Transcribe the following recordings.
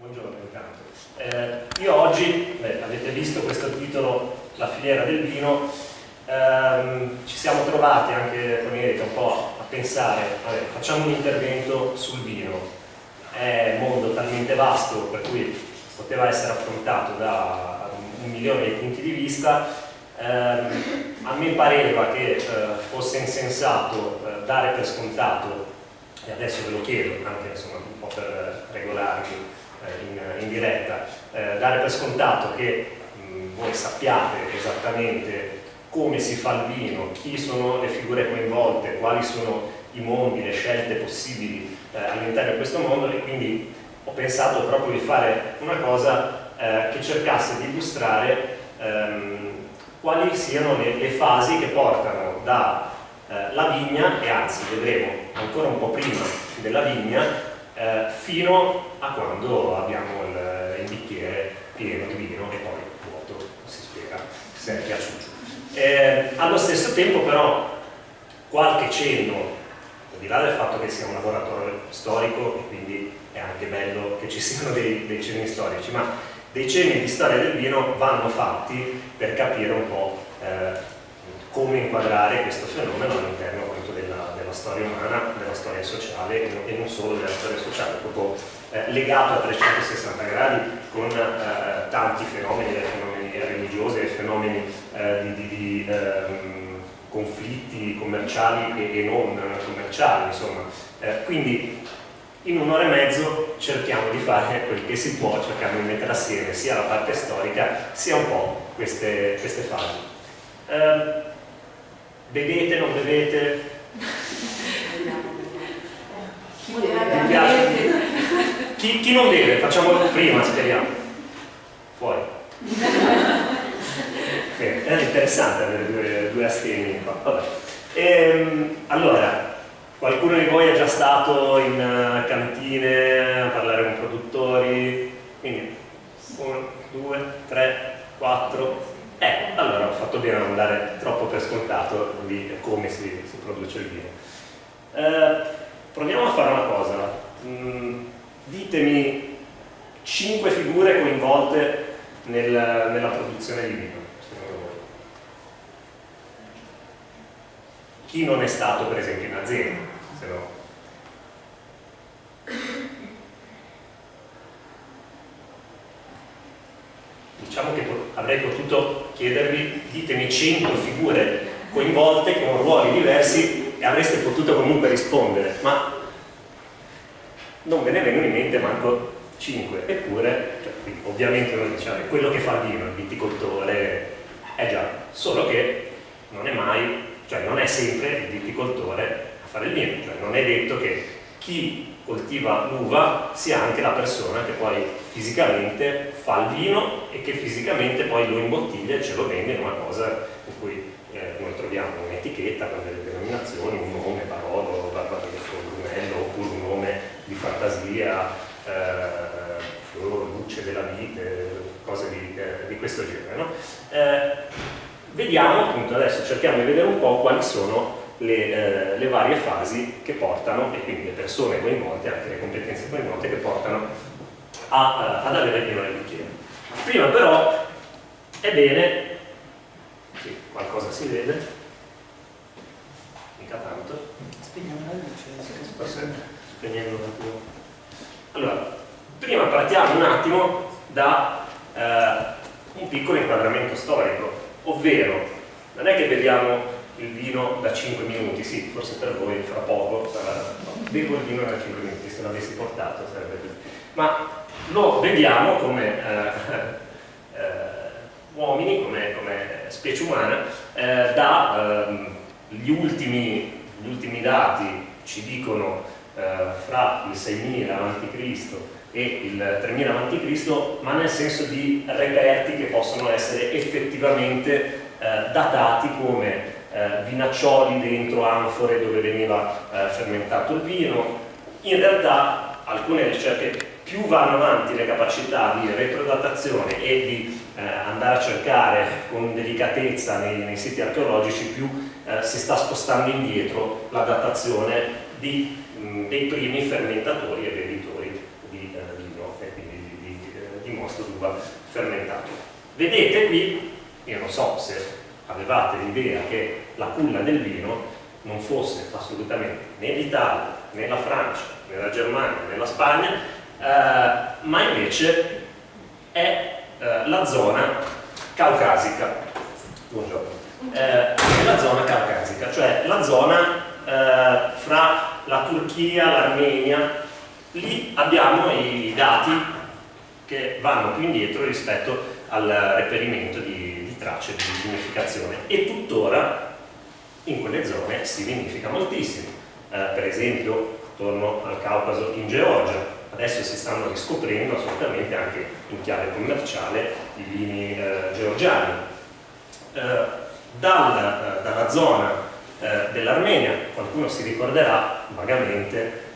buongiorno intanto. Eh, io oggi, beh, avete visto questo titolo, La filiera del vino, ehm, ci siamo trovati anche con Erika un po' a pensare, vabbè, facciamo un intervento sul vino, è un mondo talmente vasto per cui poteva essere affrontato da un milione di punti di vista, ehm, a me pareva che eh, fosse insensato eh, dare per scontato, e adesso ve lo chiedo anche insomma, un po' per regolarmi, in, in, diretta, eh, dare per scontato che mh, voi sappiate esattamente come si fa il vino, chi sono le figure coinvolte, quali sono i mondi, le scelte possibili eh, all'interno di questo mondo e quindi ho pensato proprio di fare una cosa eh, che cercasse di illustrare ehm, quali siano le, le, fasi che portano dalla eh, vigna e anzi vedremo ancora un po' prima della vigna eh, fino a quando abbiamo il, il, bicchiere pieno di vino e poi vuoto, si spiega se è piaciuto. Eh, allo stesso tempo però qualche cenno, al di là del fatto che sia un laboratorio storico e quindi è anche bello che ci siano dei, dei cenni storici, ma dei cenni di storia del vino vanno fatti per capire un po' eh, come inquadrare questo fenomeno all'interno della, della, storia umana, della storia sociale e non solo della storia sociale, proprio eh, legato a 360 gradi con eh, tanti fenomeni, dai fenomeni religiosi ai fenomeni eh, di, di, ehm, conflitti commerciali e, e, non commerciali, insomma. Eh, quindi in un'ora e mezzo cerchiamo di fare quel che si può, cerchiamo di mettere assieme sia la parte storica sia un po' queste, queste fasi. Eh, Bevete, Chi, chi, non beve? Facciamo prima, speriamo. Fuori. Eh, è interessante avere due, due astemi qua. Ehm, allora, qualcuno di voi è già stato in uh, cantine a parlare con produttori? Quindi, uno, due, tre, quattro, eh, allora ho fatto bene a non dare troppo per scontato di come si, si produce il vino. Eh, proviamo a fare una cosa. Mm, ditemi cinque figure coinvolte nel, nella produzione di vino, secondo voi. Chi non è stato per esempio in azienda, se no diciamo che avrei potuto chiedervi ditemi 100 figure coinvolte con ruoli diversi e avreste potuto comunque rispondere ma non ve ne vengono in mente manco 5 eppure cioè, ovviamente uno diciamo quello che fa il vino, il viticoltore. È già, solo che non è mai cioè non è sempre il viticoltore a fare il vino cioè non è detto che chi coltiva l'uva sia anche la persona che poi fisicamente fa il vino e che fisicamente poi lo imbottiglia e ce lo vende in una cosa in cui eh, noi troviamo un'etichetta con delle denominazioni, un nome, Barolo, Barbarosso, Brunello, oppure un nome di fantasia, eh, luce della vite, cose di, eh, di questo genere. No? Eh, vediamo appunto adesso, cerchiamo di vedere un po' quali sono le, eh, le, varie fasi che portano, e quindi le persone coinvolte, anche le competenze coinvolte che portano a, uh, ad avere il vino nel bicchiere. Prima però è bene, sì, qualcosa si vede, mica tanto. Spegniamo la luce. Spegnendo un attimo. Allora, prima partiamo un attimo da uh, un piccolo inquadramento storico, ovvero non è che vediamo il vino da 5 minuti, sì, forse per voi fra poco sarà, bevo il vino da 5 minuti, se l'avessi portato sarebbe così. Ma lo beviamo come eh, eh, uomini, come, come, specie umana, eh, da ehm, gli ultimi, ultimi, dati ci dicono eh, fra il 6000 a.C. e il 3000 a.C., ma nel senso di reperti che possono essere effettivamente eh, datati come eh, vinaccioli dentro anfore dove veniva eh, fermentato il vino. In realtà alcune ricerche più vanno avanti le capacità di retrodatazione e di eh, andare a cercare con delicatezza nei, nei siti archeologici, più eh, si sta spostando indietro la datazione di, mh, dei primi fermentatori e bevitori di eh, vino e quindi di, mosto d'uva fermentato. Vedete qui, io non so se avevate l'idea che la culla del vino non fosse assolutamente né l'Italia, né la Francia, né la Germania, né la Spagna, eh, ma invece è eh, la zona caucasica. Buongiorno. Eh, la zona caucasica, cioè la zona eh, fra la Turchia, l'Armenia, lì abbiamo i dati che vanno più indietro rispetto al reperimento di tracce di significazione e tuttora in quelle zone si vinifica moltissimo. Eh, per esempio, torno al Caucaso in Georgia, adesso si stanno riscoprendo assolutamente anche in chiave commerciale i vini eh, georgiani. Eh, dal, eh, dalla zona eh, dell'Armenia qualcuno si ricorderà vagamente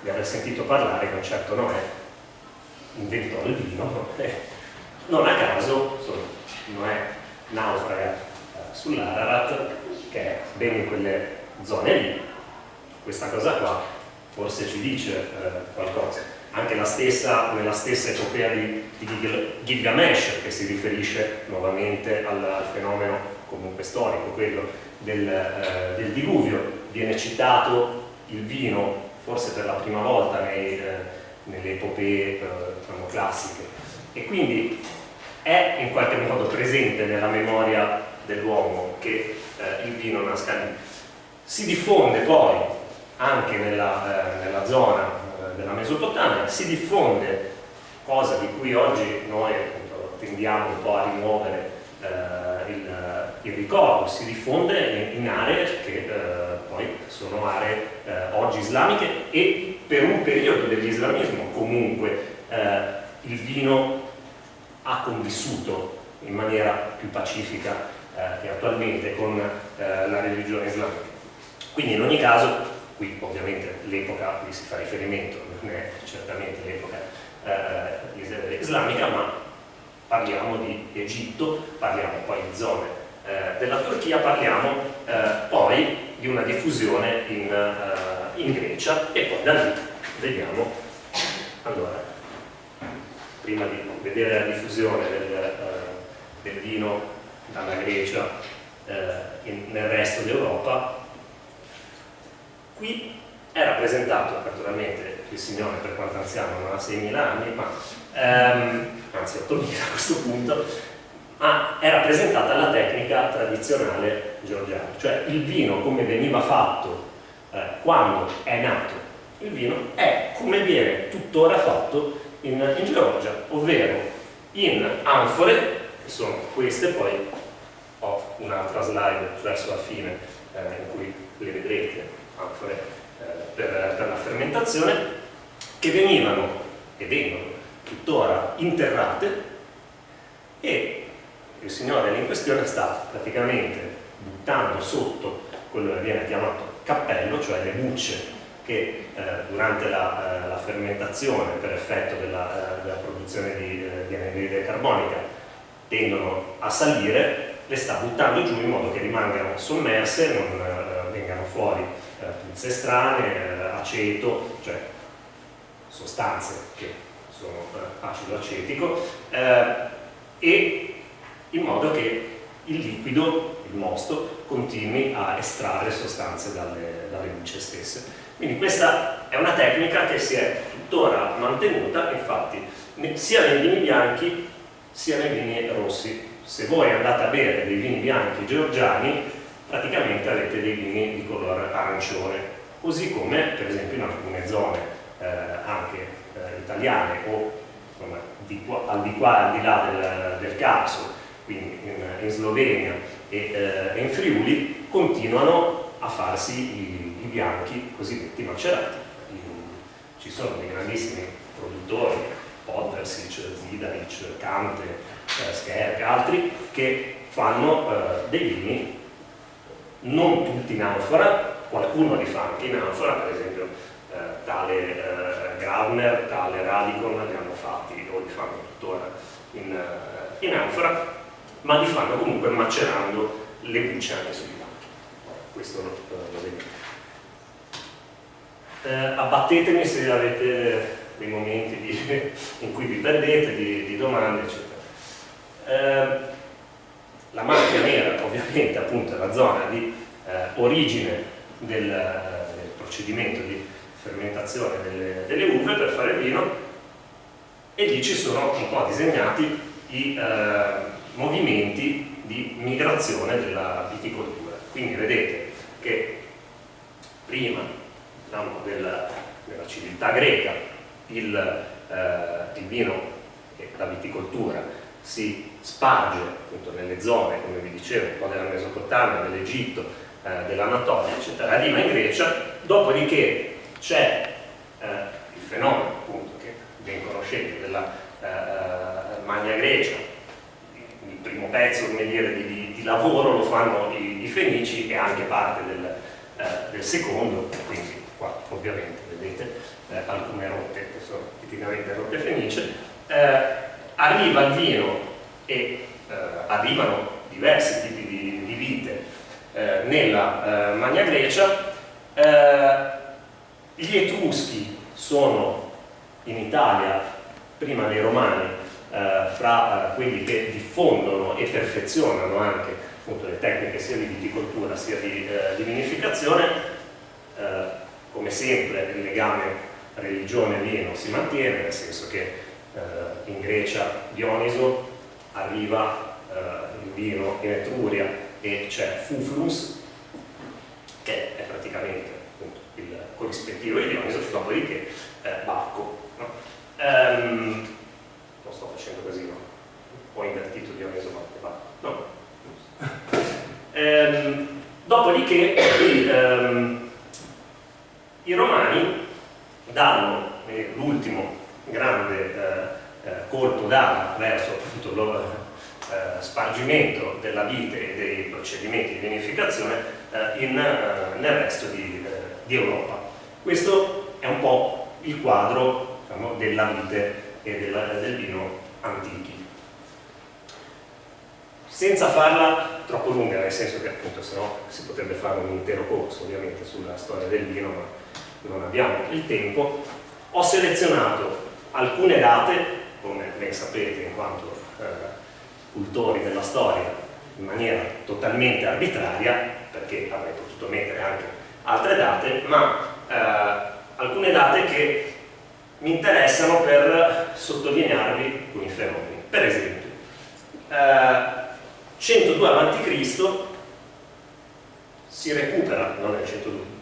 di aver sentito parlare che un certo Noè inventò il vino non a caso Noè naufraga eh, sull'Ararat che è ben in quelle zone lì. Questa cosa qua forse ci dice eh, qualcosa. Anche stessa, nella stessa epopea di, di Gilgamesh che si riferisce nuovamente al, al fenomeno comunque storico quello del, eh, del, diluvio. Viene citato il vino forse per la prima volta nei, eh, nelle epopee eh, diciamo, classiche. E quindi è in qualche modo presente nella memoria dell'uomo che eh, il vino nasca lì. Si diffonde poi anche nella, eh, nella zona eh, della Mesopotamia, si diffonde, cosa di cui oggi noi appunto, tendiamo un po' a rimuovere eh, il, il, ricordo, si diffonde in, in aree che eh, poi sono aree eh, oggi islamiche e per un periodo dell'islamismo comunque il vino ha convissuto in maniera più pacifica eh, che attualmente con eh, la religione islamica. Quindi in ogni caso, qui ovviamente l'epoca a cui si fa riferimento non è certamente l'epoca eh, islamica, ma parliamo di Egitto, parliamo poi di zone eh, della Turchia, parliamo eh, poi di una diffusione in, eh, in Grecia e poi da lì vediamo allora prima di vedere la diffusione del, eh, del vino dalla Grecia eh, in, nel resto d'Europa, qui è rappresentato naturalmente il signore per quanto anziano non ha 6.000 anni, ma ehm, anzi 8.000 a questo punto, ma è rappresentata la tecnica tradizionale georgiana, cioè il vino come veniva fatto eh, quando è nato. Il vino è come viene tuttora fatto in, in Georgia, ovvero in anfore, che sono queste, poi ho un'altra slide verso la fine eh, in cui le vedrete, anfore eh, per, per la fermentazione, che venivano e vengono tuttora interrate e il signore in questione sta praticamente buttando sotto quello che viene chiamato cappello, cioè le bucce che eh, durante la, eh, la, fermentazione per effetto della, eh, della produzione di, eh, di anidride carbonica tendono a salire, le sta buttando giù in modo che rimangano sommerse, non eh, vengano fuori eh, puzze strane, aceto, cioè sostanze che sono acido acetico, e in modo che il liquido, il mosto, continui a estrarre sostanze dalle, dalle bucce stesse. Quindi questa è una tecnica che si è tuttora mantenuta, infatti, sia nei vini bianchi sia nei vini rossi. Se voi andate a bere dei vini bianchi georgiani, praticamente avete dei vini di colore arancione, così come per esempio in alcune zone eh, anche eh, italiane o insomma, di qua, al, di qua, al di là del, del Carso, quindi in, in Slovenia e eh, in Friuli, continuano a farsi i bianchi cosiddetti macerati. Ci sono dei grandissimi produttori, Podversic, Zidaric, Cante, eh, Scherk, altri, che fanno eh, dei vini non tutti in anfora, qualcuno li fa anche in anfora, per esempio eh, tale eh, Gravner, tale Radicon li hanno fatti o li fanno tuttora in, eh, in anfora, ma li fanno comunque macerando le bucce anche sui banchi. Questo lo, lo eh, abbattetemi se avete dei momenti di, in cui vi perdete, di, di domande, eccetera. Eh, la macchia nera ovviamente appunto è la zona di eh, origine del, del, procedimento di fermentazione delle, delle, uve per fare vino e lì ci sono un po' disegnati i eh, movimenti di migrazione della viticoltura. Quindi vedete che prima diciamo, della, della, civiltà greca il, eh, il vino e la viticoltura si sparge appunto nelle zone, come vi dicevo, un po' della Mesopotamia, dell'Egitto, eh, dell'Anatolia, eccetera, arriva in Grecia, dopodiché c'è eh, il fenomeno appunto che ben conoscete della eh, eh, Magna Grecia, il primo pezzo dire, di, di lavoro lo fanno i, i, Fenici e anche parte del, eh, del secondo, quindi qua ovviamente vedete eh, alcune rotte che sono tipicamente rotte fenice, arriva il vino e eh, arrivano diversi tipi di, di vite. Eh, nella eh, Magna Grecia, eh, gli Etruschi sono in Italia, prima dei Romani, eh, fra eh, quelli che diffondono e perfezionano anche appunto, le tecniche sia di viticoltura sia di, di vinificazione, come sempre il legame religione-vino si mantiene, nel senso che eh, in Grecia Dioniso, arriva eh, il vino in Etruria e c'è Fuflus, che è praticamente appunto, il corrispettivo di Dioniso, dopodiché eh, Bacco. No? Ehm, non sto facendo casino, ho invertito Dioniso, Bacco, no. ehm, dopodiché ehm, i romani danno eh, l'ultimo grande eh, eh, colpo d'aria verso appunto, lo eh, spargimento della vite e dei procedimenti di vinificazione in, nel resto di, di, Europa. Questo è un po' il quadro diciamo, della vite e della, del vino antichi. Senza farla troppo lunga, nel senso che appunto se no si potrebbe fare un intero corso ovviamente sulla storia del vino, ma non abbiamo il tempo, ho selezionato alcune date, come ben sapete in quanto eh, cultori della storia, in maniera totalmente arbitraria, perché avrei potuto mettere anche altre date, ma eh, alcune date che mi interessano per sottolinearvi alcuni fenomeni. Per esempio, eh, 102 a.C. si recupera, non è 102,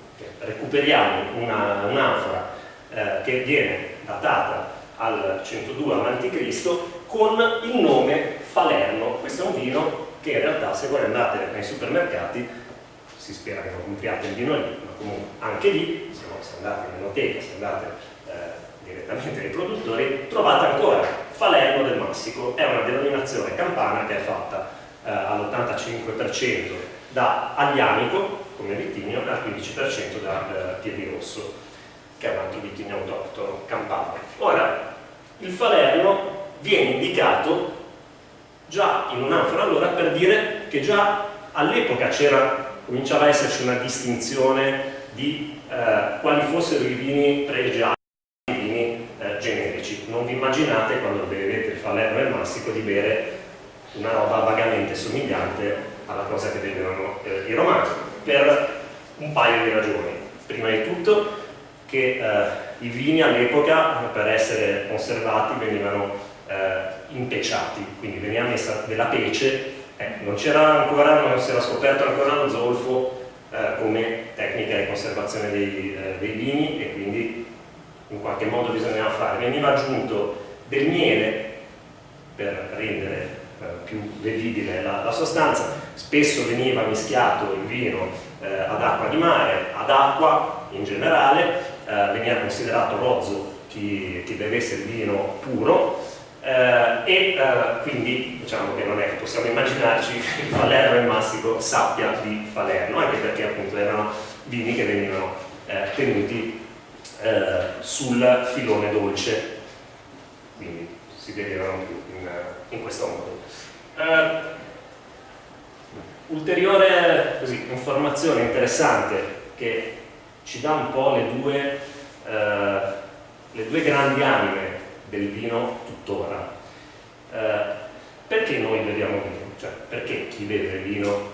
recuperiamo un'anfora un eh, che viene datata al 102 a.C. con il nome Falerno. Questo è un vino che in realtà se voi andate nei supermercati, si spera che non compriate il vino lì, ma comunque anche lì, se, no, andate in enoteca, se andate eh, direttamente nei produttori, trovate ancora Falerno del Massico, è una denominazione campana che è fatta eh, all'85% da Aglianico come vitigno al 15% da eh, Piedirosso che è un altro vitigno autoctono campano. Ora, il falerno viene indicato già in un'anfora allora per dire che già all'epoca cominciava a esserci una distinzione di eh, quali fossero i vini pregiati e i vini eh, generici. Non vi immaginate quando bevete il falerno e il massico di bere una roba vagamente somigliante alla cosa che bevevano eh, i romani, per un paio di ragioni. Prima di tutto che eh, i vini all'epoca per essere conservati venivano eh, impeciati, quindi veniva messa della pece, eh, non c'era ancora, non si era scoperto ancora lo zolfo eh, come tecnica di conservazione dei, eh, dei, vini e quindi in qualche modo bisognava fare. Veniva aggiunto del miele per rendere eh, più bevibile la, la, sostanza, spesso veniva mischiato il vino ad acqua di mare, ad acqua in generale, eh, veniva considerato rozzo chi, chi, bevesse il vino puro eh, e eh, quindi diciamo che non è che possiamo immaginarci che il Falerno e il Massico sappia di Falerno, anche perché appunto erano vini che venivano eh, tenuti eh, sul filone dolce, quindi si bevevano più in, in questo modo. Uh, ulteriore così, informazione interessante che ci dà un po' le due, eh, le due grandi anime del vino tuttora. Eh, perché noi beviamo vino? Cioè, perché chi beve vino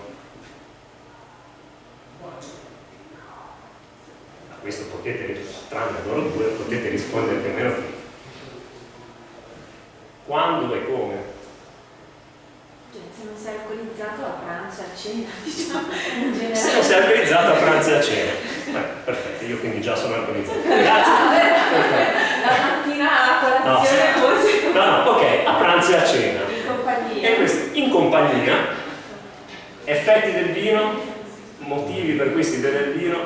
a questo potete, tranne loro due, potete rispondere più o meno quando e come cioè, se non sei alcolizzato a pranzo e a cena diciamo se non sei alcolizzato a pranzo e a cena. Beh, perfetto, io quindi già sono alcolizzato grazie. La mattina a colazione no, forse. No, no, ok, a pranzo e a cena. In compagnia. E questo, in compagnia effetti del vino motivi per cui si beve il vino.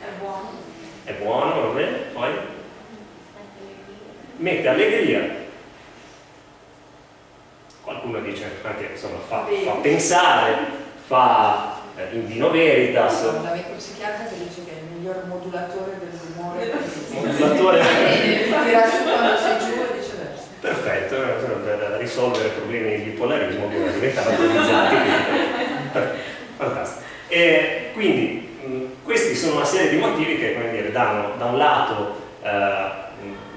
È buono. È buono, va bene, poi? Mette allegria qualcuno dice anche insomma fa, fa pensare fa eh, in vino veritas. Un amico psichiatra che dice che è il miglior modulatore dell'umore modulatore tira su quando sei giù e viceversa. Perfetto per risolvere problemi di bipolarismo bisogna diventare autorizzati. Fantastico. E quindi mh, questi sono una serie di motivi che come dire, danno da un lato eh,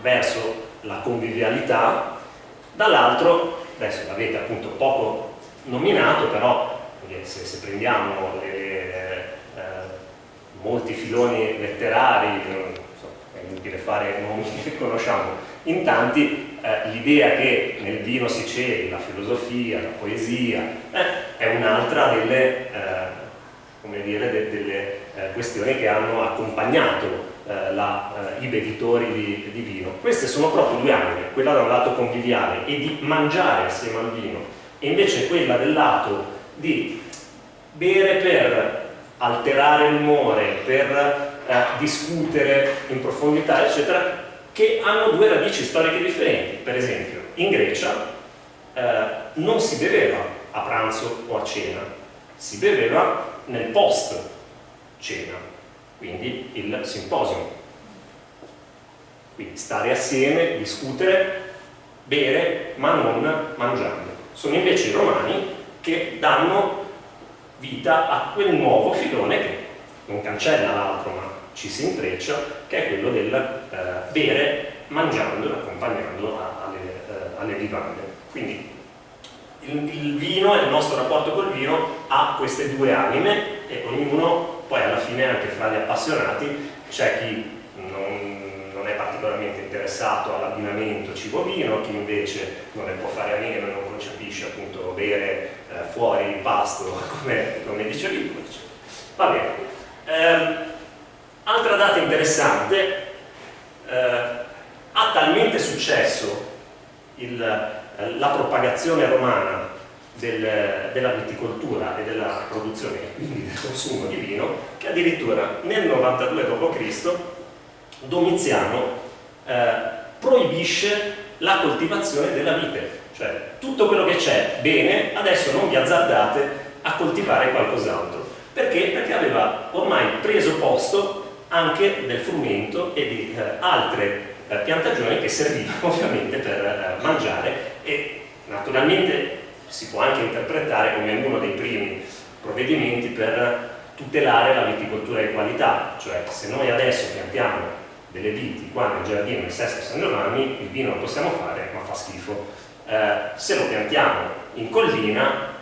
verso la convivialità dall'altro adesso l'avete appunto poco nominato, però se, se prendiamo le, eh, molti filoni letterari, so, è inutile fare nomi che conosciamo, in tanti eh, l'idea che nel vino si celi la filosofia, la poesia, eh, è un'altra delle, eh, dire, de, delle eh, questioni che hanno accompagnato eh, la, eh, i bevitori di, di, vino. Queste sono proprio due anime, quella da un lato conviviale e di mangiare assieme al vino e invece quella del lato di bere per alterare l'umore, per eh, discutere in profondità, eccetera, che hanno due radici storiche differenti. Per esempio, in Grecia eh, non si beveva a pranzo o a cena, si beveva nel post cena quindi il simposium. Quindi stare assieme, discutere, bere, ma non mangiando. Sono invece i romani che danno vita a quel nuovo filone che non cancella l'altro ma ci si intreccia, che è quello del eh, bere mangiando e accompagnando alle, eh, alle vivande. Quindi il, il vino e il nostro rapporto col vino ha queste due anime e ognuno poi alla fine anche fra gli appassionati c'è chi non, è particolarmente interessato all'abbinamento cibo-vino, chi invece non ne può fare a meno e non concepisce appunto bere eh, fuori il pasto come, come dicevi tu. Va bene. Eh, altra data interessante, eh, ha talmente successo il, eh, la propagazione romana del, della viticoltura e della produzione quindi del consumo di vino che addirittura nel 92 d.C. Domiziano eh, proibisce la coltivazione della vite. Cioè tutto quello che c'è bene adesso non vi azzardate a coltivare qualcos'altro. Perché? perché aveva ormai preso posto anche del frumento e di eh, altre eh, piantagioni che servivano ovviamente per eh, mangiare e naturalmente si può anche interpretare come uno dei primi provvedimenti per tutelare la viticoltura di qualità, cioè se noi adesso piantiamo delle viti qua nel giardino di Sesto San Giovanni, il vino lo possiamo fare ma fa schifo. Eh, se lo piantiamo in collina,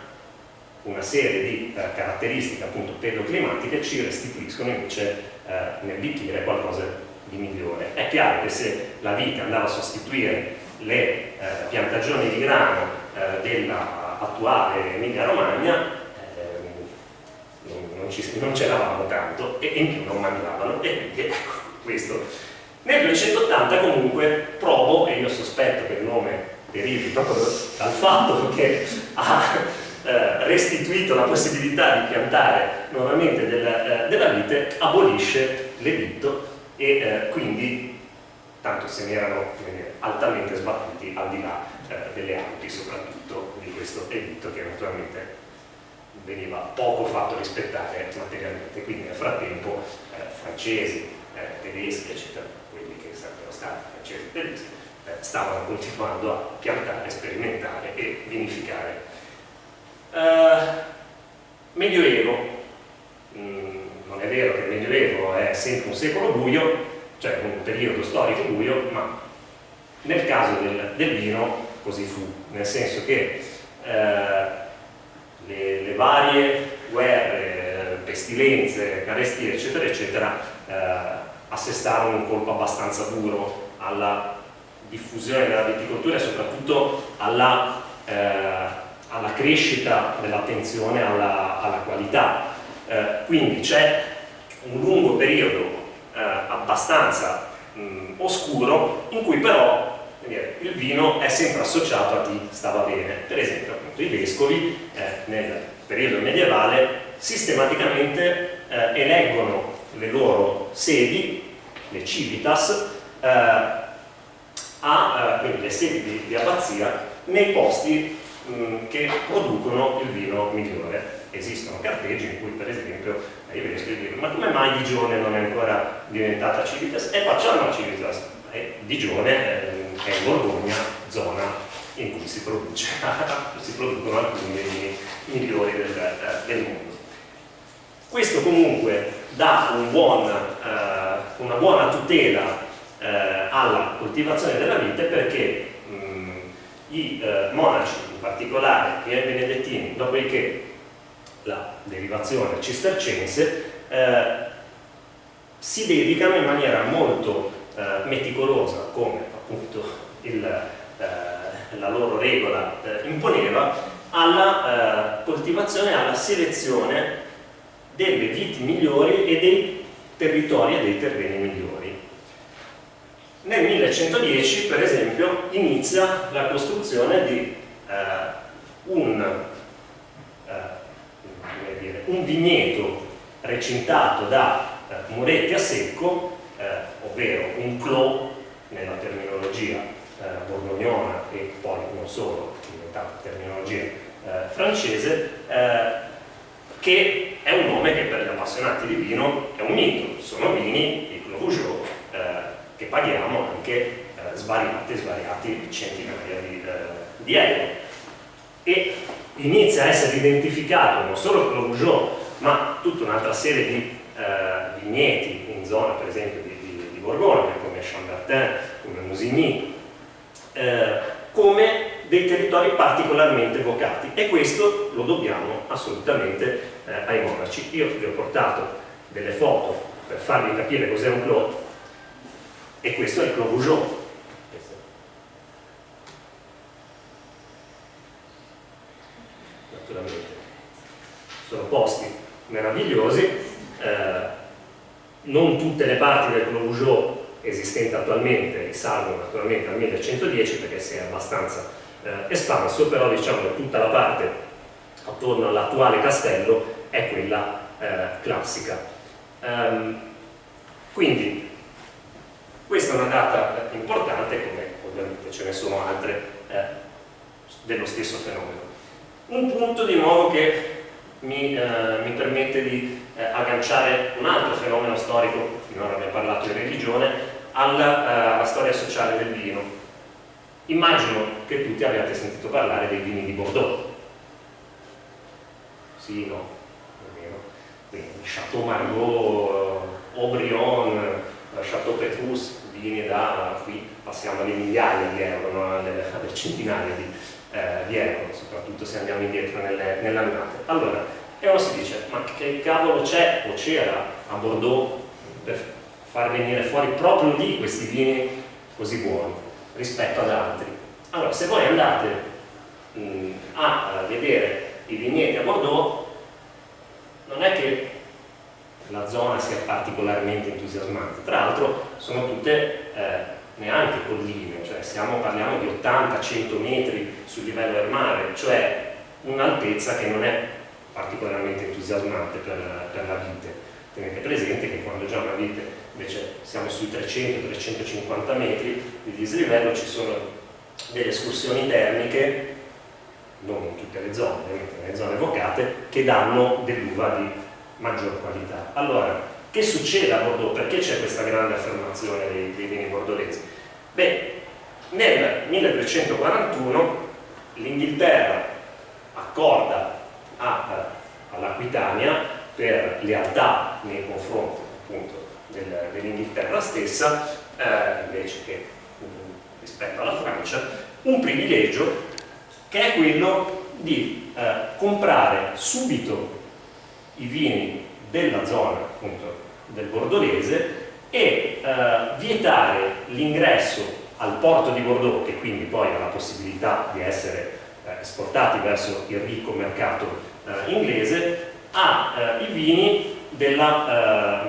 una serie di eh, caratteristiche appunto pedoclimatiche ci restituiscono invece eh, nel bicchiere qualcosa di migliore. È chiaro che se la vite andava a sostituire le eh, piantagioni di grano eh, dell'attuale Emilia Romagna eh, non, non c'eravamo tanto e in più non mangiavano e quindi ecco questo. Nel 280 comunque provo e io sospetto che il nome derivi proprio dal fatto che ha eh, restituito la possibilità di piantare nuovamente della, eh, della vite abolisce l'editto e eh, quindi tanto se ne erano altamente sbattuti al di là delle Alpi soprattutto di questo editto che naturalmente veniva poco fatto rispettare materialmente, quindi nel frattempo francesi, eh, tedeschi, eccetera, quelli che sarebbero stati francesi tedeschi, eh, stavano continuando a piantare, sperimentare e vinificare. Eh, Medioevo, mm, non è vero che il Medioevo è sempre un secolo buio, cioè un periodo storico buio, ma nel caso del, del vino così fu, nel senso che eh, le, le, varie guerre, pestilenze, carestie, eccetera, eccetera, eh, assestarono un colpo abbastanza duro alla diffusione della viticoltura e soprattutto alla, eh, alla crescita dell'attenzione alla, alla, qualità. Eh, quindi c'è un lungo periodo eh, abbastanza mh, oscuro in cui però il vino è sempre associato a chi stava bene. Per esempio, appunto, i vescovi eh, nel periodo medievale sistematicamente eh, eleggono le loro sedi, le civitas, eh, a, eh, quindi le sedi di, di abbazia, nei posti mh, che producono il vino migliore. Esistono carteggi in cui per esempio i vescovi dicono ma come mai Digione non è ancora diventata civitas? E facciamo la civitas. E Digione è in Borgogna, zona in cui si, produce, si producono alcuni dei migliori del, eh, del mondo. Questo comunque dà un buon, eh, una buona tutela eh, alla coltivazione della vite perché mh, i eh, monaci, in particolare i benedettini, dopodiché la derivazione cistercense, eh, si dedicano in maniera molto eh, meticolosa, come appunto il, eh, la loro regola imponeva, alla coltivazione, alla selezione delle viti migliori e dei territori e dei terreni migliori. Nel 1110, per esempio, inizia la costruzione di eh, un, eh, dire, un, vigneto recintato da eh, muretti a secco, eh, ovvero un clos nella terminologia eh, borgognona e poi non solo, diventata terminologia eh, francese, che è un nome che per gli appassionati di vino è un mito, sono vini, i Clos eh, che paghiamo anche eh, svariati svariati centinaia di, eh, di, euro. E inizia a essere identificato non solo Clos ma tutta un'altra serie di eh, vigneti in zona, per esempio, di, di, di Borgogna, come Chambertin, come Musigny, eh, come dei territori particolarmente vocati e questo lo dobbiamo assolutamente eh, ai monaci. Io vi ho portato delle foto per farvi capire cos'è un clos e questo è il clos Rougeau. Naturalmente sono posti meravigliosi, eh, non tutte le parti del clos Rougeau esistenti attualmente risalgono naturalmente al 1110 perché si è abbastanza eh, espanso, però diciamo che tutta la parte attorno all'attuale castello è quella eh, classica. Um, quindi questa è una data importante, come ovviamente ce ne sono altre eh, dello stesso fenomeno. Un punto di nuovo che mi, eh, mi permette di eh, agganciare un altro fenomeno storico, finora abbiamo parlato di religione, alla, eh, alla storia sociale del vino. Immagino che tutti abbiate sentito parlare dei vini di Bordeaux. Sì, no, quindi Chateau Margaux, Aubryon, eh, Chateau Petrus, vini da qui passiamo alle migliaia di euro, no? alle, alle, centinaia di, eh, di, euro, soprattutto se andiamo indietro nelle, annate. Allora, e uno si dice, ma che cavolo c'è o c'era a Bordeaux per far venire fuori proprio lì questi vini così buoni rispetto ad altri? Allora, se voi andate mh, a vedere i vigneti a Bordeaux, non è che la zona sia particolarmente entusiasmante, tra l'altro sono tutte eh, neanche colline, cioè siamo, parliamo di 80-100 metri sul livello del mare, cioè un'altezza che non è particolarmente entusiasmante per, per, la vite. Tenete presente che quando già una vite invece siamo sui 300-350 metri di dislivello ci sono delle escursioni termiche non in tutte le zone, ovviamente nelle zone vocate, che danno dell'uva di maggior qualità. Allora, che succede a Bordeaux? Perché c'è questa grande affermazione dei, dei vini bordolesi? Beh, nel 1341 l'Inghilterra accorda all'Aquitania per lealtà nei confronti del, dell'Inghilterra stessa, eh, invece che um, rispetto alla Francia, un privilegio che è quello di eh, comprare subito i vini della zona appunto, del Bordolese e eh, vietare l'ingresso al porto di Bordeaux, che quindi poi ha la possibilità di essere eh, esportati verso il ricco mercato eh, inglese, a i vini della,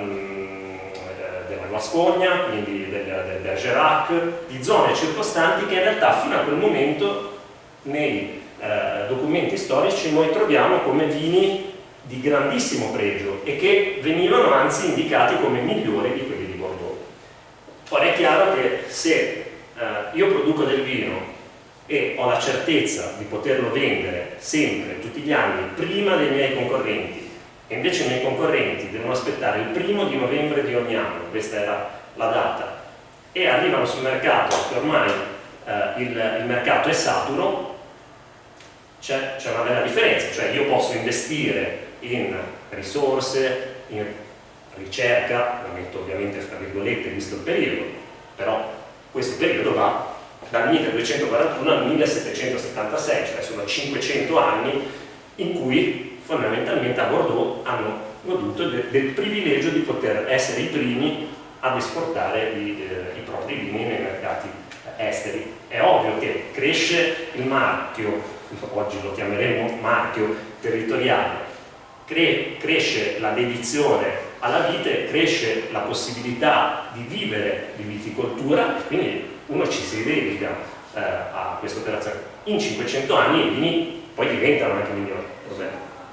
della Guascogna, quindi del, del Bergerac, di zone circostanti che in realtà fino a quel momento nei eh, documenti storici noi troviamo come vini di grandissimo pregio e che venivano anzi indicati come migliori di quelli di Bordeaux. Ora è chiaro che se eh, io produco del vino e ho la certezza di poterlo vendere sempre, tutti gli anni, prima dei miei concorrenti, e invece i miei concorrenti devono aspettare il primo di novembre di ogni anno, questa era la data, e arrivano sul mercato che ormai eh, il, il mercato è saturo, c'è una bella differenza, cioè io posso investire in risorse, in ricerca, lo metto ovviamente fra virgolette visto il periodo, però questo periodo va dal 1241 al 1776, cioè sono 500 anni in cui fondamentalmente a Bordeaux hanno goduto de del privilegio di poter essere i primi ad esportare i, eh, i propri vini nei mercati esteri. È ovvio che cresce il marchio, oggi lo chiameremo marchio territoriale, cre cresce la dedizione alla vite, cresce la possibilità di vivere di viticoltura quindi uno ci si dedica eh, a questa operazione. In 500 anni i vini poi diventano anche migliori.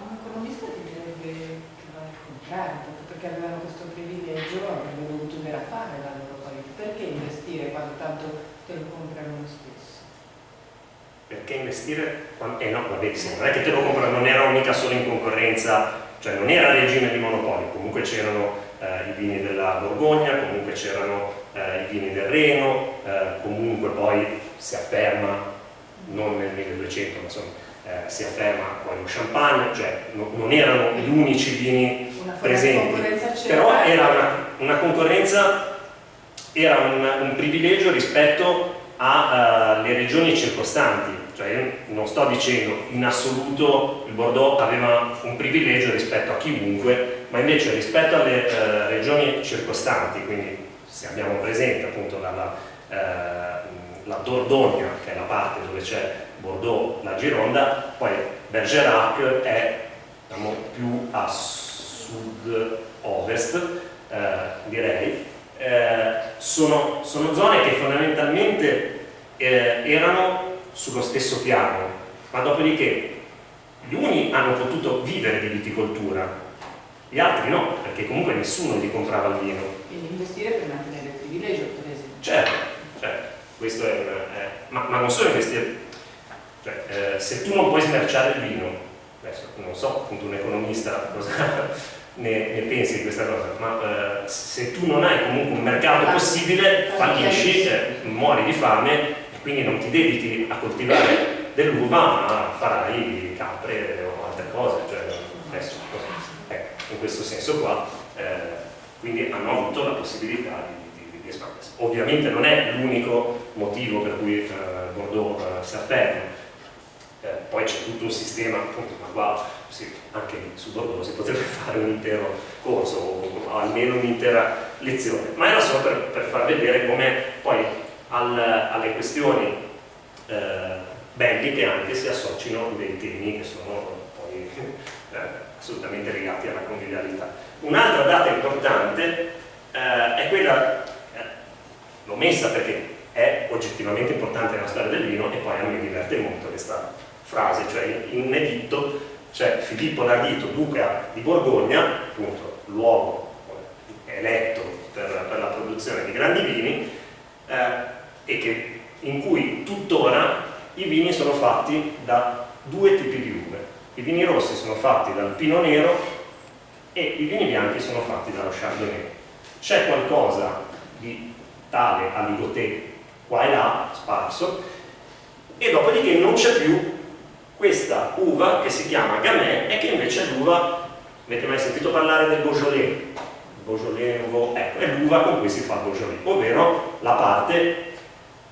Un economista ti direbbe che contrario, perché avevano questo privilegio, avrebbero dovuto fare la loro qualità. Perché investire quando tanto te lo comprano lo stesso? perché investire? Eh no, vabbè, sì, non è che te lo comprano, non era mica solo in concorrenza, cioè non era regime di monopoli, comunque c'erano eh, i vini della Borgogna, comunque c'erano eh, i vini del Reno, eh, comunque poi si afferma, non nel 1200, ma insomma, eh, si afferma poi lo champagne, cioè no, non erano gli unici vini presenti, però era una, una concorrenza, era un, un privilegio rispetto alle uh, regioni circostanti, cioè io non sto dicendo in assoluto il Bordeaux aveva un privilegio rispetto a chiunque, ma invece rispetto alle uh, regioni circostanti, quindi se abbiamo presente appunto la, la, uh, la Dordogne, che è la parte dove c'è Bordeaux, la Gironda, poi Bergerac è diciamo, più a sud-ovest, eh, direi, eh, sono, sono, zone che fondamentalmente eh, erano sullo stesso piano, ma dopodiché gli uni hanno potuto vivere di viticoltura, gli altri no, perché comunque nessuno gli comprava il vino. Quindi investire per mantenere il privilegio, per esempio. Certo, certo questo è, è ma, ma, non solo investire, cioè, eh, se tu non puoi smerciare il vino, adesso non so, appunto un economista cosa ne, ne, pensi di questa cosa, ma eh, se tu non hai comunque un mercato possibile, fallisci, eh, muori di fame e quindi non ti dedichi a coltivare dell'uva, ma farai capre o altre cose, cioè adesso, ecco, in questo senso qua, eh, quindi hanno avuto la possibilità di, di, di espandersi. Ovviamente non è l'unico motivo per cui eh, Bordeaux si afferma, eh, poi c'è tutto un sistema, appunto, ma qua sì, anche su Bordeaux si potrebbe fare un intero corso o almeno un'intera lezione, ma era solo per, per far vedere come poi al, alle questioni eh, belliche anche si associano dei temi che sono poi eh, assolutamente legati alla convivialità. Un'altra data importante eh, è quella, eh, l'ho messa perché è oggettivamente importante nella storia del vino e poi a me diverte molto questa frase, cioè in editto c'è Filippo Nardito, duca di Borgogna, appunto luogo eletto per, per la produzione di grandi vini, eh, e che, in cui tuttora i vini sono fatti da due tipi di uve. I vini rossi sono fatti dal pino nero e i vini bianchi sono fatti dallo chardonnay. C'è qualcosa di tale a Ligotè qua e là, sparso, e dopodiché non c'è più questa uva che si chiama Gamay e che invece è l'uva, avete mai sentito parlare del Beaujolais? Beaujolais Nouveau, ecco, è l'uva con cui si fa Beaujolais, ovvero la parte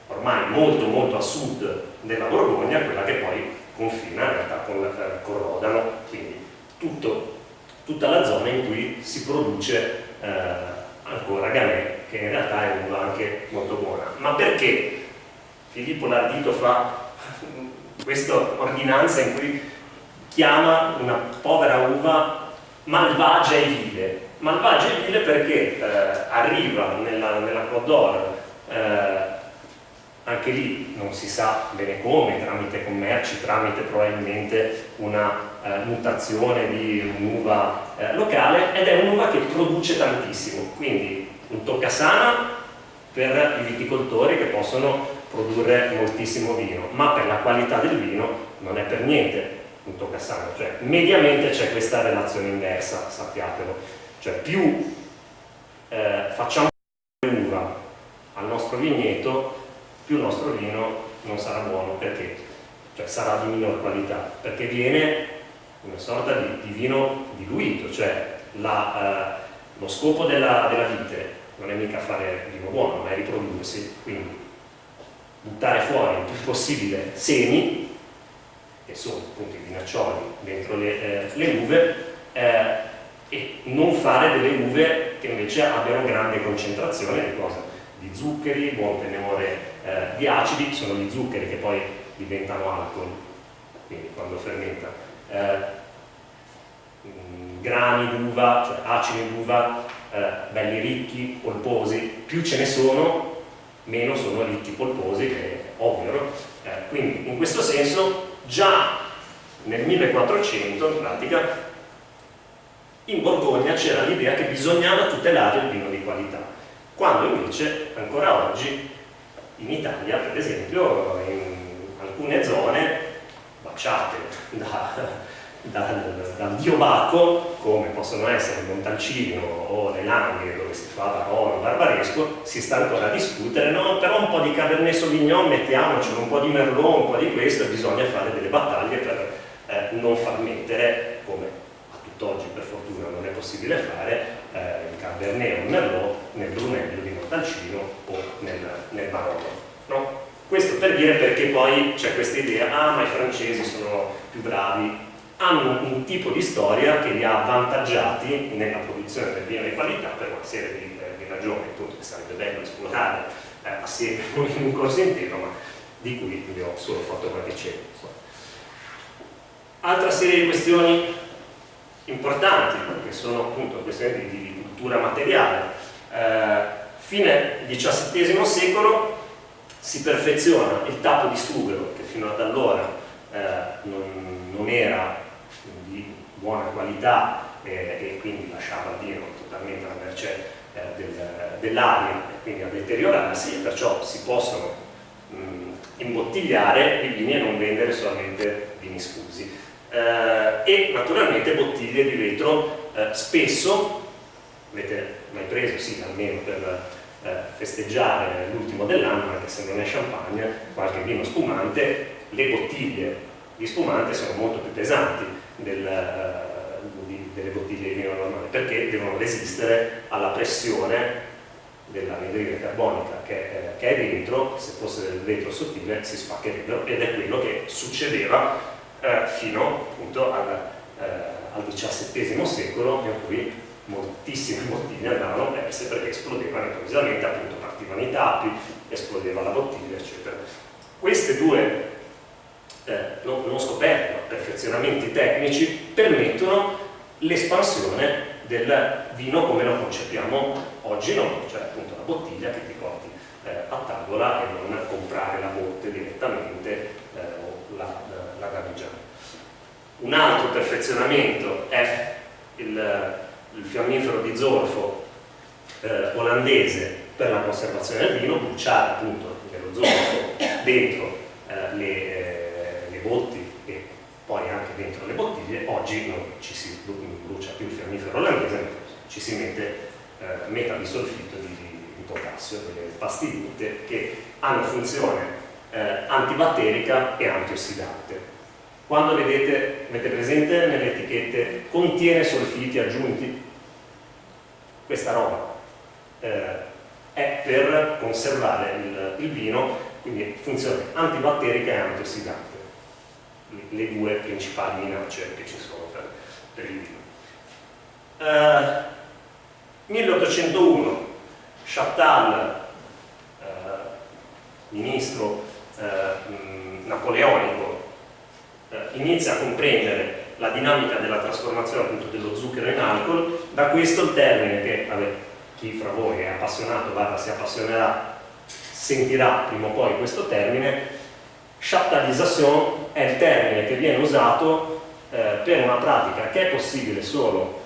ormai molto molto a sud della Borgogna, quella che poi confina in realtà con, eh, con Rodano, quindi tutto, tutta la zona in cui si produce eh, ancora Gamay, che in realtà è un'uva anche molto buona. Ma perché Filippo Lardito fa questa ordinanza in cui chiama una povera uva malvagia e vile? Malvagia e vile perché eh, arriva nella, nella Côte d'Or eh, anche lì non si sa bene come, tramite commerci, tramite probabilmente una eh, mutazione di un'uva eh, locale ed è un'uva che produce tantissimo, quindi un toccasana per i viticoltori che possono produrre moltissimo vino, ma per la qualità del vino non è per niente un toccasana, cioè mediamente c'è questa relazione inversa, sappiatelo, cioè più eh, facciamo uva al nostro vigneto più il nostro vino non sarà buono. Perché? Cioè sarà di minor qualità. Perché viene una sorta di, di vino diluito. Cioè la, eh, lo scopo della, della vite non è mica fare vino buono ma è riprodursi. Quindi buttare fuori il più possibile semi che sono appunto i vinaccioli dentro le, eh, le uve eh, e non fare delle uve che invece abbiano grande concentrazione di di zuccheri, buon tenore eh, di acidi, sono gli zuccheri che poi diventano alcol, quindi quando fermenta. Eh, mm, grani d'uva, cioè acidi d'uva, eh, belli ricchi, polposi, più ce ne sono, meno sono ricchi polposi, che è ovvio. Eh, quindi in questo senso già nel 1400 in pratica in Borgogna c'era l'idea che bisognava tutelare il vino di qualità, quando invece ancora oggi in Italia, per esempio, in alcune zone baciate da, dal, dal dio Baco, come possono essere il Montalcino o le Langhe dove si fa Barolo, Barbaresco, si sta ancora a discutere, no, però un po' di Cabernet Sauvignon mettiamocelo, un po' di Merlot, un po' di questo, bisogna fare delle battaglie per eh, non far mettere, come a tutt'oggi per fortuna non è possibile fare, eh, il Cabernet o il Merlot nel Brunello di Montalcino o nel, nel Barolo. No? Questo per dire perché poi c'è questa idea, ah ma i francesi sono più bravi, hanno un tipo di storia che li ha avvantaggiati nella produzione del vino di qualità per una serie di, eh, di ragioni, appunto che sarebbe bello esplorare eh, assieme in un corso intero, ma di cui vi ho solo fatto qualche cenno. Altra serie di questioni importanti, che sono appunto questioni di, di cultura materiale. Eh, fine XVII secolo si perfeziona il tappo di sughero che fino ad allora eh, non, non, era buona qualità eh, e quindi lasciava il vino totalmente alla mercé eh, del, dell'aria e quindi a deteriorarsi e perciò si possono mh, imbottigliare i vini e non vendere solamente vini sfusi. Eh, e naturalmente bottiglie di vetro eh, spesso avete mai preso, sì, almeno per eh, festeggiare l'ultimo dell'anno, anche se non è champagne, qualche vino spumante, le bottiglie di spumante sono molto più pesanti del, eh, delle bottiglie di vino normale, perché devono resistere alla pressione dell'anidride carbonica che, eh, che, è dentro, se fosse del vetro sottile si spaccherebbero ed è quello che succedeva eh, fino appunto al, eh, al XVII secolo in cui moltissime bottiglie andavano perse perché esplodevano improvvisamente, appunto partivano i tappi, esplodeva la bottiglia, eccetera. Queste due, eh, non scoperte, ma perfezionamenti tecnici, permettono l'espansione del vino come lo concepiamo oggi noi, cioè appunto la bottiglia che ti porti eh, a tavola e non comprare la botte direttamente eh, o la, la, la Un altro perfezionamento è il il fiammifero di zolfo eh, olandese per la conservazione del vino, bruciare appunto dello zolfo dentro eh, le, botti e poi anche dentro le bottiglie, oggi non ci si brucia più il fiammifero olandese, ci si mette eh, metabisolfito di, di potassio, delle pastiglie che hanno funzione eh, antibatterica e antiossidante quando vedete, avete presente nelle etichette, contiene solfiti aggiunti? questa roba eh, è per conservare il, il, vino, quindi funzione antibatterica e antiossidante, le due principali minacce che ci sono per, per il vino. Eh, 1801, Chaptal, eh, ministro eh, napoleonico, inizia a comprendere la dinamica della trasformazione appunto dello zucchero in alcol, da questo il termine che vabbè, chi fra voi è appassionato, guarda, si appassionerà, sentirà prima o poi questo termine, chaptalisation è il termine che viene usato eh, per una pratica che è possibile solo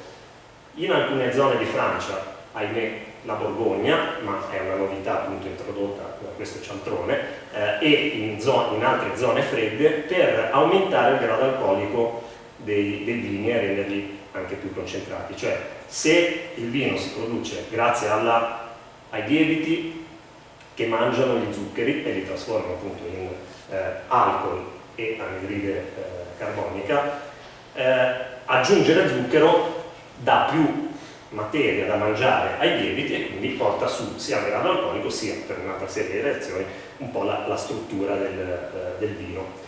in alcune zone di Francia, ahimè la Borgogna, ma è una novità appunto introdotta da questo cialtrone, eh, e in, in, altre zone fredde per aumentare il grado alcolico dei, dei vini e renderli anche più concentrati. Cioè se il vino si produce grazie alla, ai lieviti che mangiano gli zuccheri e li trasformano appunto in alcol e anidride eh, carbonica, eh, aggiungere zucchero dà più materia da mangiare ai lieviti e quindi porta su sia a grado alcolico sia per un'altra serie di reazioni un po' la, la struttura del, eh, del vino.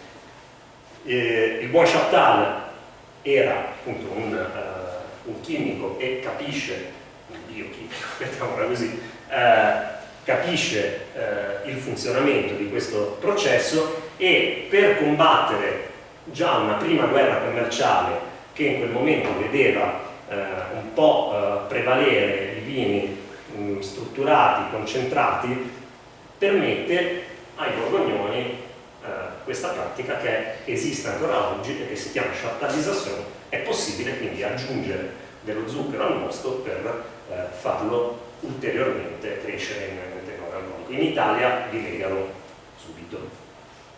Eh, il buon Chaptal era appunto un, uh, un, chimico e capisce, un biochimico, mettiamola così, uh, capisce uh, il funzionamento di questo processo e per combattere già una prima guerra commerciale che in quel momento vedeva un po' prevalere i vini mh, mm, strutturati, concentrati, permette ai borgognoni eh, questa pratica che esiste ancora oggi e che si chiama chaptalizzazione, è possibile quindi aggiungere dello zucchero al mosto per eh, farlo ulteriormente crescere in, in tenore alcolico. In Italia li legano subito,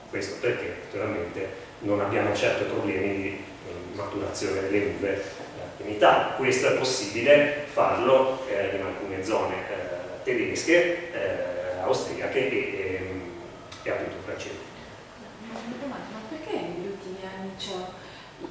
questo perché naturalmente non abbiamo certo problemi di eh, maturazione delle uve eh, in Italia. Questo è possibile farlo eh, in alcune zone eh, tedesche, austriache e, e, e appunto francesi una domanda, ma perché negli ultimi anni cioè,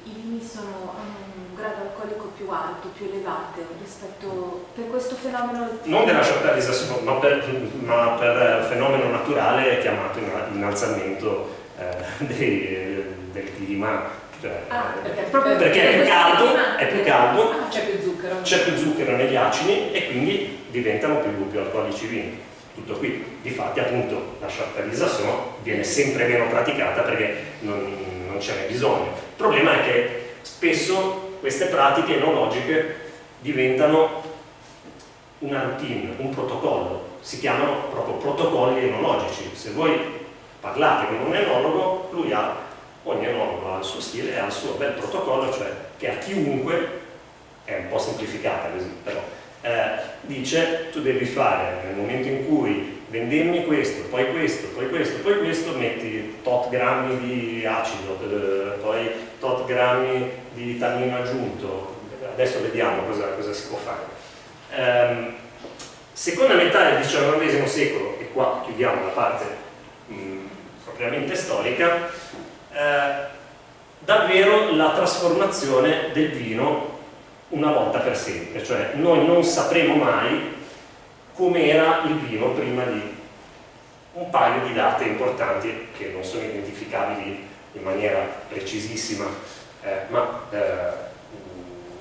i vini sono, hanno grado alcolico più alto, più elevato rispetto per questo fenomeno? Non della shortalizzazione, ma per, ma per fenomeno naturale chiamato innalzamento eh, dei, del clima cioè, ah, perché, perché, perché, è più caldo, è più caldo ah, c'è più zucchero. C'è più zucchero negli acini e quindi diventano più, più alcolici i vini tutto qui. Difatti appunto la characterizzazione viene sempre meno praticata perché non, non ce n'è bisogno. Il problema è che spesso queste pratiche enologiche diventano una routine, un protocollo, si chiamano proprio protocolli enologici. Se voi parlate con un enologo, lui ha, ogni enologo ha il suo stile e ha il suo bel protocollo, cioè che a chiunque, è un po' semplificata così, però eh, dice tu devi fare nel momento in cui vendemmi questo, poi questo, poi questo, poi questo, metti tot grammi di acido, eh, poi tot grammi di tannino aggiunto, adesso vediamo cosa, cosa si può fare. Eh, seconda metà del XIX secolo, e qua chiudiamo la parte mm, propriamente storica, eh, davvero la trasformazione del vino una volta per sempre, cioè noi non sapremo mai com'era il vino prima di un paio di date importanti che non sono identificabili in maniera precisissima, eh, ma eh,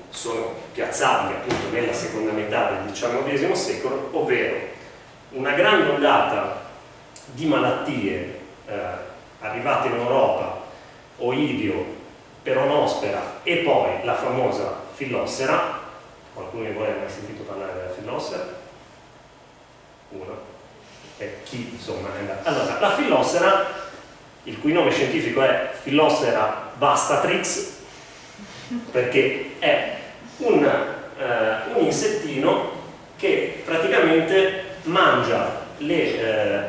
sono piazzabili appunto nella seconda metà del XIX secolo, ovvero una grande ondata di malattie eh, arrivate in Europa, oidio, peronospera e poi la famosa fillossera, qualcuno di voi ha mai sentito parlare della fillossera? Uno. E chi insomma è andato? Allora, la fillossera, il cui nome scientifico è Fillossera vastatrix, perché è un, eh, un insettino che praticamente mangia le eh,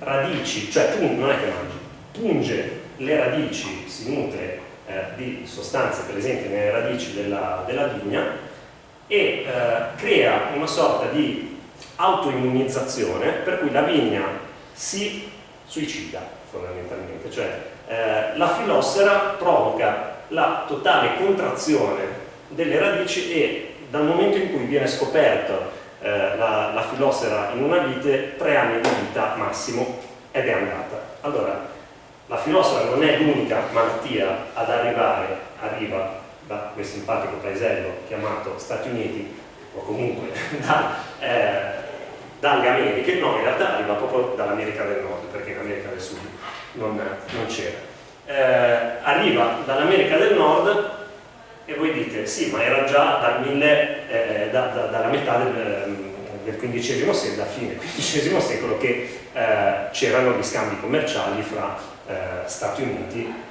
radici, cioè non è che mangia, punge le radici, si nutre eh, di sostanze presenti nelle radici della, della vigna e eh, crea una sorta di autoimmunizzazione per cui la vigna si suicida fondamentalmente, cioè eh, la filossera provoca la totale contrazione delle radici e dal momento in cui viene scoperta eh, la, la filosera in una vite, tre anni di vita massimo ed è andata. Allora, la filosofia non è l'unica malattia ad arrivare, arriva da quel simpatico paesello chiamato Stati Uniti o comunque da, eh, dalle Americhe, no in realtà arriva proprio dall'America del Nord perché in America del Sud non, non c'era. Eh, arriva dall'America del Nord e voi dite sì ma era già dal mille, eh, da, da, dalla metà del, del XV secolo, da fine XV secolo che eh, c'erano gli scambi commerciali fra eh, Stati Uniti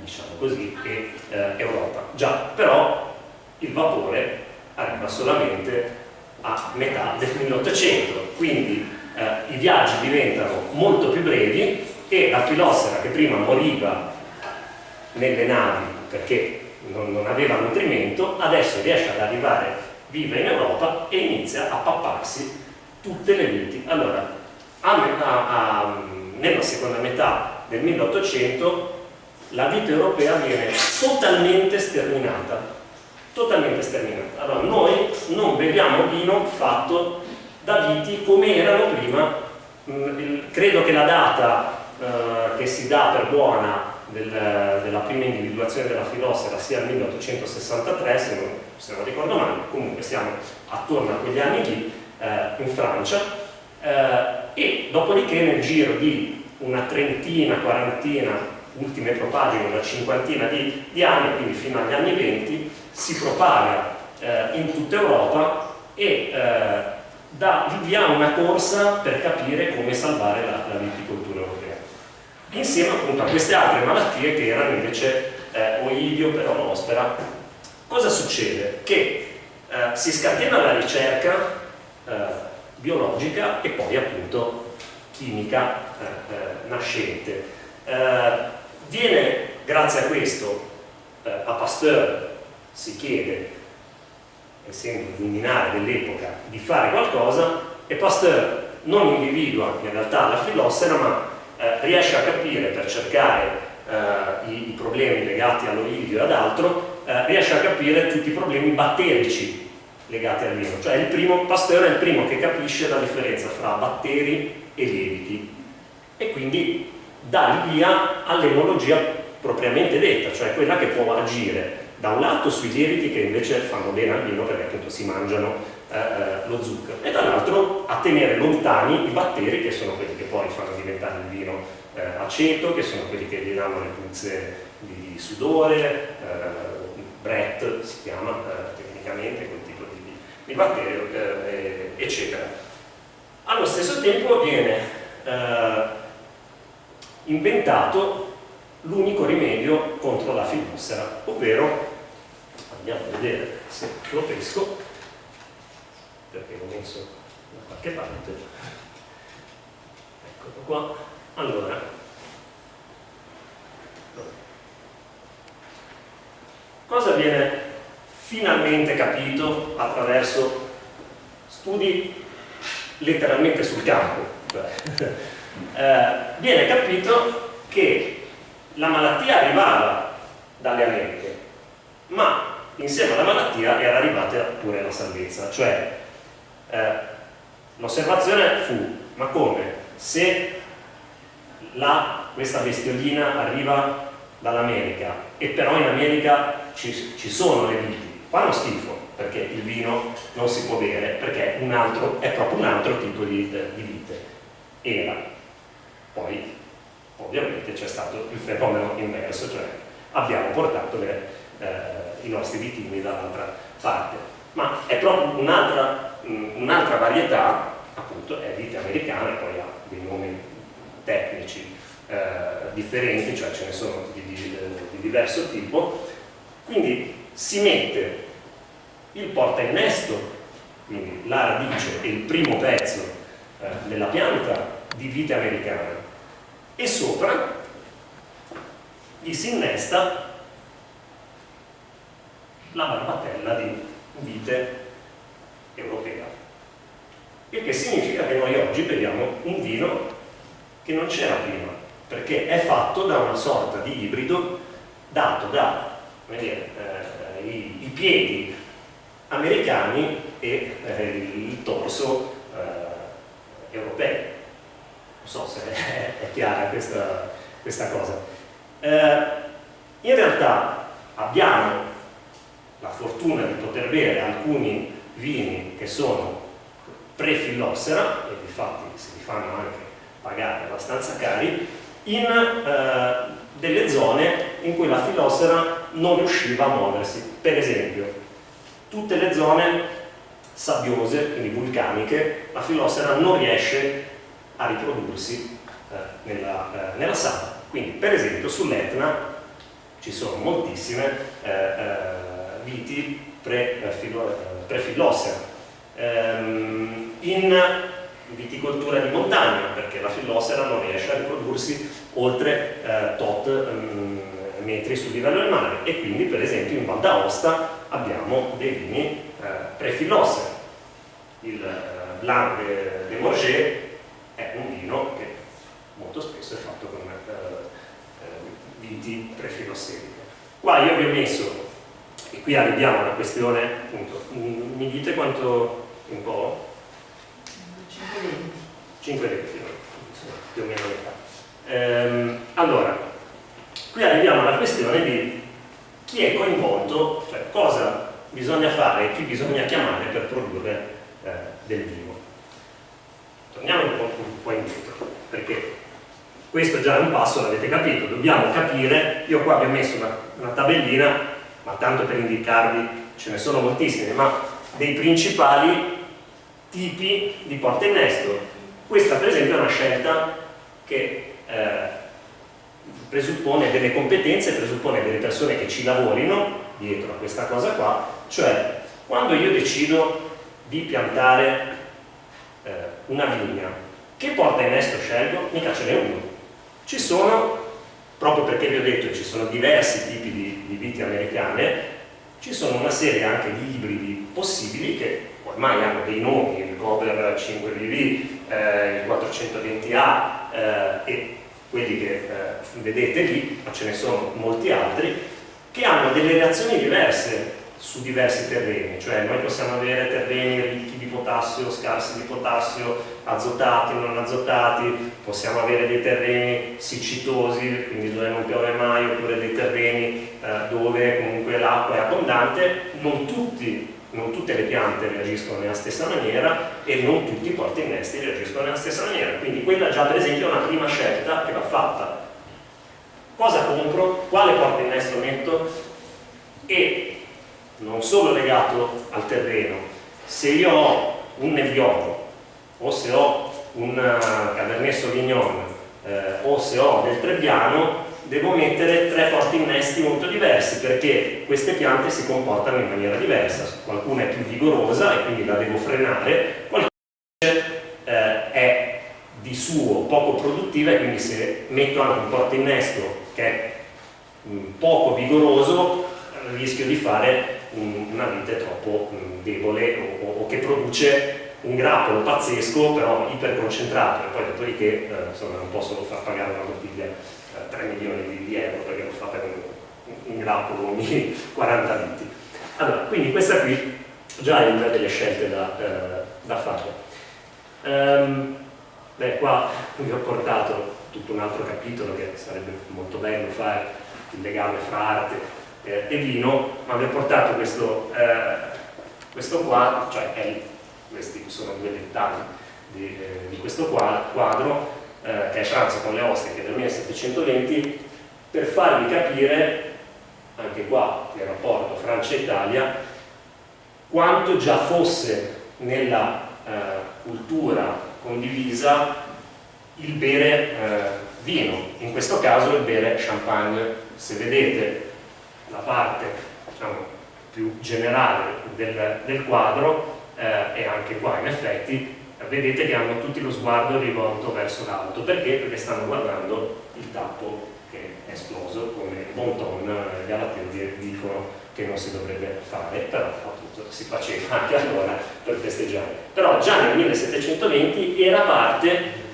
diciamo così, e eh, Europa. Già, però il vapore arriva solamente a metà del 1800, quindi eh, i viaggi diventano molto più brevi e la filosofera che prima moriva nelle navi perché non, non aveva nutrimento, adesso riesce ad arrivare viva in Europa e inizia a papparsi tutte le viti. Allora, a, a, a, nella seconda metà del 1800 la vita europea viene totalmente sterminata. Totalmente sterminata. Allora, noi non beviamo vino fatto da viti come erano prima. Mm, credo che la data eh, che si dà per buona del, della prima individuazione della filosofera sia il 1863, se non, se non, ricordo male, comunque siamo attorno a quegli anni lì, eh, in Francia, eh, e dopodiché nel giro di una trentina, quarantina, ultime propagine, una cinquantina di, di, anni, quindi fino agli anni 20, si propaga eh, in tutta Europa e eh, dà il via a una corsa per capire come salvare la, la viticoltura europea. Insieme appunto a queste altre malattie che erano invece eh, oidio, peronospera. Cosa succede? Che eh, si scatena la ricerca eh, biologica e poi appunto chimica eh, eh, nascente. viene grazie a questo a Pasteur si chiede essendo luminare dell'epoca, di fare qualcosa e Pasteur non individua in realtà la filosofera ma eh, riesce a capire per cercare eh, i, i, problemi legati all'olidio e ad altro, eh, riesce a capire tutti i problemi batterici legati al vino. Cioè il primo, Pasteur è il primo che capisce la differenza fra batteri e lieviti e quindi dà il via all'enologia propriamente detta, cioè quella che può agire da un lato sui lieviti che invece fanno bene al vino perché appunto si mangiano eh, eh, lo zucchero e dall'altro a tenere lontani i batteri che sono quelli che poi fanno diventare il vino eh, aceto, che sono quelli che gli danno le puzze di, sudore, eh, Brett si chiama eh, tecnicamente quel tipo di, di batterio, eh, eccetera. Allo stesso tempo viene inventato l'unico rimedio contro la filossera, ovvero, andiamo a vedere se lo pesco, perché l'ho messo da qualche parte, eccolo qua, allora, cosa viene finalmente capito attraverso studi letteralmente sul campo? eh, viene capito che la malattia arrivava dalle Americhe, ma insieme alla malattia era arrivata pure la salvezza, cioè eh, l'osservazione fu, ma come? Se la, questa bestiolina arriva dall'America e però in America ci, ci, sono le viti, fanno schifo perché il vino non si può bere, perché altro, è proprio un altro tipo di, di vite. Era. Poi ovviamente c'è stato il fenomeno inverso, cioè abbiamo portato le, eh, i nostri vitini dall'altra parte. Ma è proprio un'altra un un varietà, appunto, è vite americana, poi ha dei nomi tecnici eh, differenti, cioè ce ne sono di, di, di diverso tipo, quindi si mette il porta innesto, quindi la radice e il primo pezzo eh, della pianta di vite americane e sopra gli si innesta la barbatella di vite europea il che significa che noi oggi beviamo un vino che non c'era prima perché è fatto da una sorta di ibrido dato da dire, eh, i, i, piedi americani e eh, il torso eh, europeo. Non so se è, è chiara questa, questa cosa. Eh, in realtà abbiamo la fortuna di poter bere alcuni vini che sono pre-fillossera, e infatti si li fanno anche pagare abbastanza cari, in eh, delle zone in cui la fillossera non riusciva a muoversi. Per esempio, tutte le zone sabbiose, quindi vulcaniche, la fillossera non riesce a riprodursi eh, nella, eh, nella sabbia. Quindi, per esempio, sull'Etna ci sono moltissime eh, eh, viti pre-fillossera. Eh, ehm, in viticoltura di montagna, perché la fillossera non riesce a riprodursi oltre eh, tot um, metri sul livello del mare e quindi per esempio in Val d'Aosta abbiamo dei vini eh, pre-fillossera. Il eh, Blanc de, Morges è un vino che molto spesso è fatto con eh, eh, viti pre-filosseriche. Qua io vi ho messo, e qui arriviamo alla questione, appunto, mi dite quanto un po'? 5 lettere, più o meno metà. Ehm, allora, qui arriviamo alla questione di chi è coinvolto, cioè cosa bisogna fare e chi bisogna chiamare per produrre eh, del vino. Torniamo un po', un po' indietro, perché questo già è un passo, l'avete capito, dobbiamo capire, io qua vi ho messo una, una tabellina, ma tanto per indicarvi, ce ne sono moltissime, ma dei principali tipi di porta innesto. Questa per esempio è una scelta che eh, presuppone delle competenze, presuppone delle persone che ci lavorino dietro a questa cosa qua, cioè quando io decido di piantare eh, una vigna, che porta innesto scelgo? Mica ce n'è uno. Ci sono, proprio perché vi ho detto ci sono diversi tipi di, di viti americane, ci sono una serie anche di ibridi possibili che ormai hanno dei nomi, il Gober 5BV, eh, il 420A eh, e quelli che eh, vedete lì, ma ce ne sono molti altri, che hanno delle reazioni diverse su diversi terreni, cioè noi possiamo avere terreni ricchi di potassio, scarsi di potassio, azotati, non azotati, possiamo avere dei terreni siccitosi, quindi dove non piove mai, oppure dei terreni eh, dove comunque l'acqua è abbondante, non, tutti, non tutte le piante reagiscono nella stessa maniera e non tutti i porti innesti reagiscono nella stessa maniera, quindi quella già per esempio è una prima scelta che va fatta. Cosa compro? Quale porta innesto metto? E non solo legato al terreno, se io ho un Nebbiolo o se ho un eh, Cabernet Sauvignon eh, o se ho del Trebbiano devo mettere tre porti innesti molto diversi perché queste piante si comportano in maniera diversa. Qualcuna è più vigorosa e quindi la devo frenare qualcuna eh, è di suo poco produttiva e quindi se metto anche un porto innesto che è mh, mm, poco vigoroso rischio di fare una vite troppo mh, debole o, o, che produce un grappolo pazzesco però iperconcentrato e poi dopodiché eh, insomma, non possono far pagare una bottiglia eh, 3 milioni di, di, euro perché lo fa per un, un grappolo ogni 40 litri. Allora, quindi questa qui già è una delle scelte da, eh, da fare. Um, beh, qua vi ho portato tutto un altro capitolo che sarebbe molto bello fare il legame fra arte eh, e vino, ma vi ho portato questo, eh, questo quadro, cioè è, questi sono due dettagli di, eh, di questo quadro, eh, che è Pranzo con le ostiche del 1720, per farvi capire, anche qua, il rapporto Francia-Italia, quanto già fosse nella eh, cultura condivisa il bere eh, vino, in questo caso il bere champagne. Se vedete la parte diciamo, più generale del, del quadro eh, e anche qua in effetti vedete che hanno tutti lo sguardo rivolto verso l'alto perché? perché stanno guardando il tappo che è esploso come Bonton e gli Galateo dicono che non si dovrebbe fare però appunto si faceva anche allora per festeggiare però già nel 1720 era parte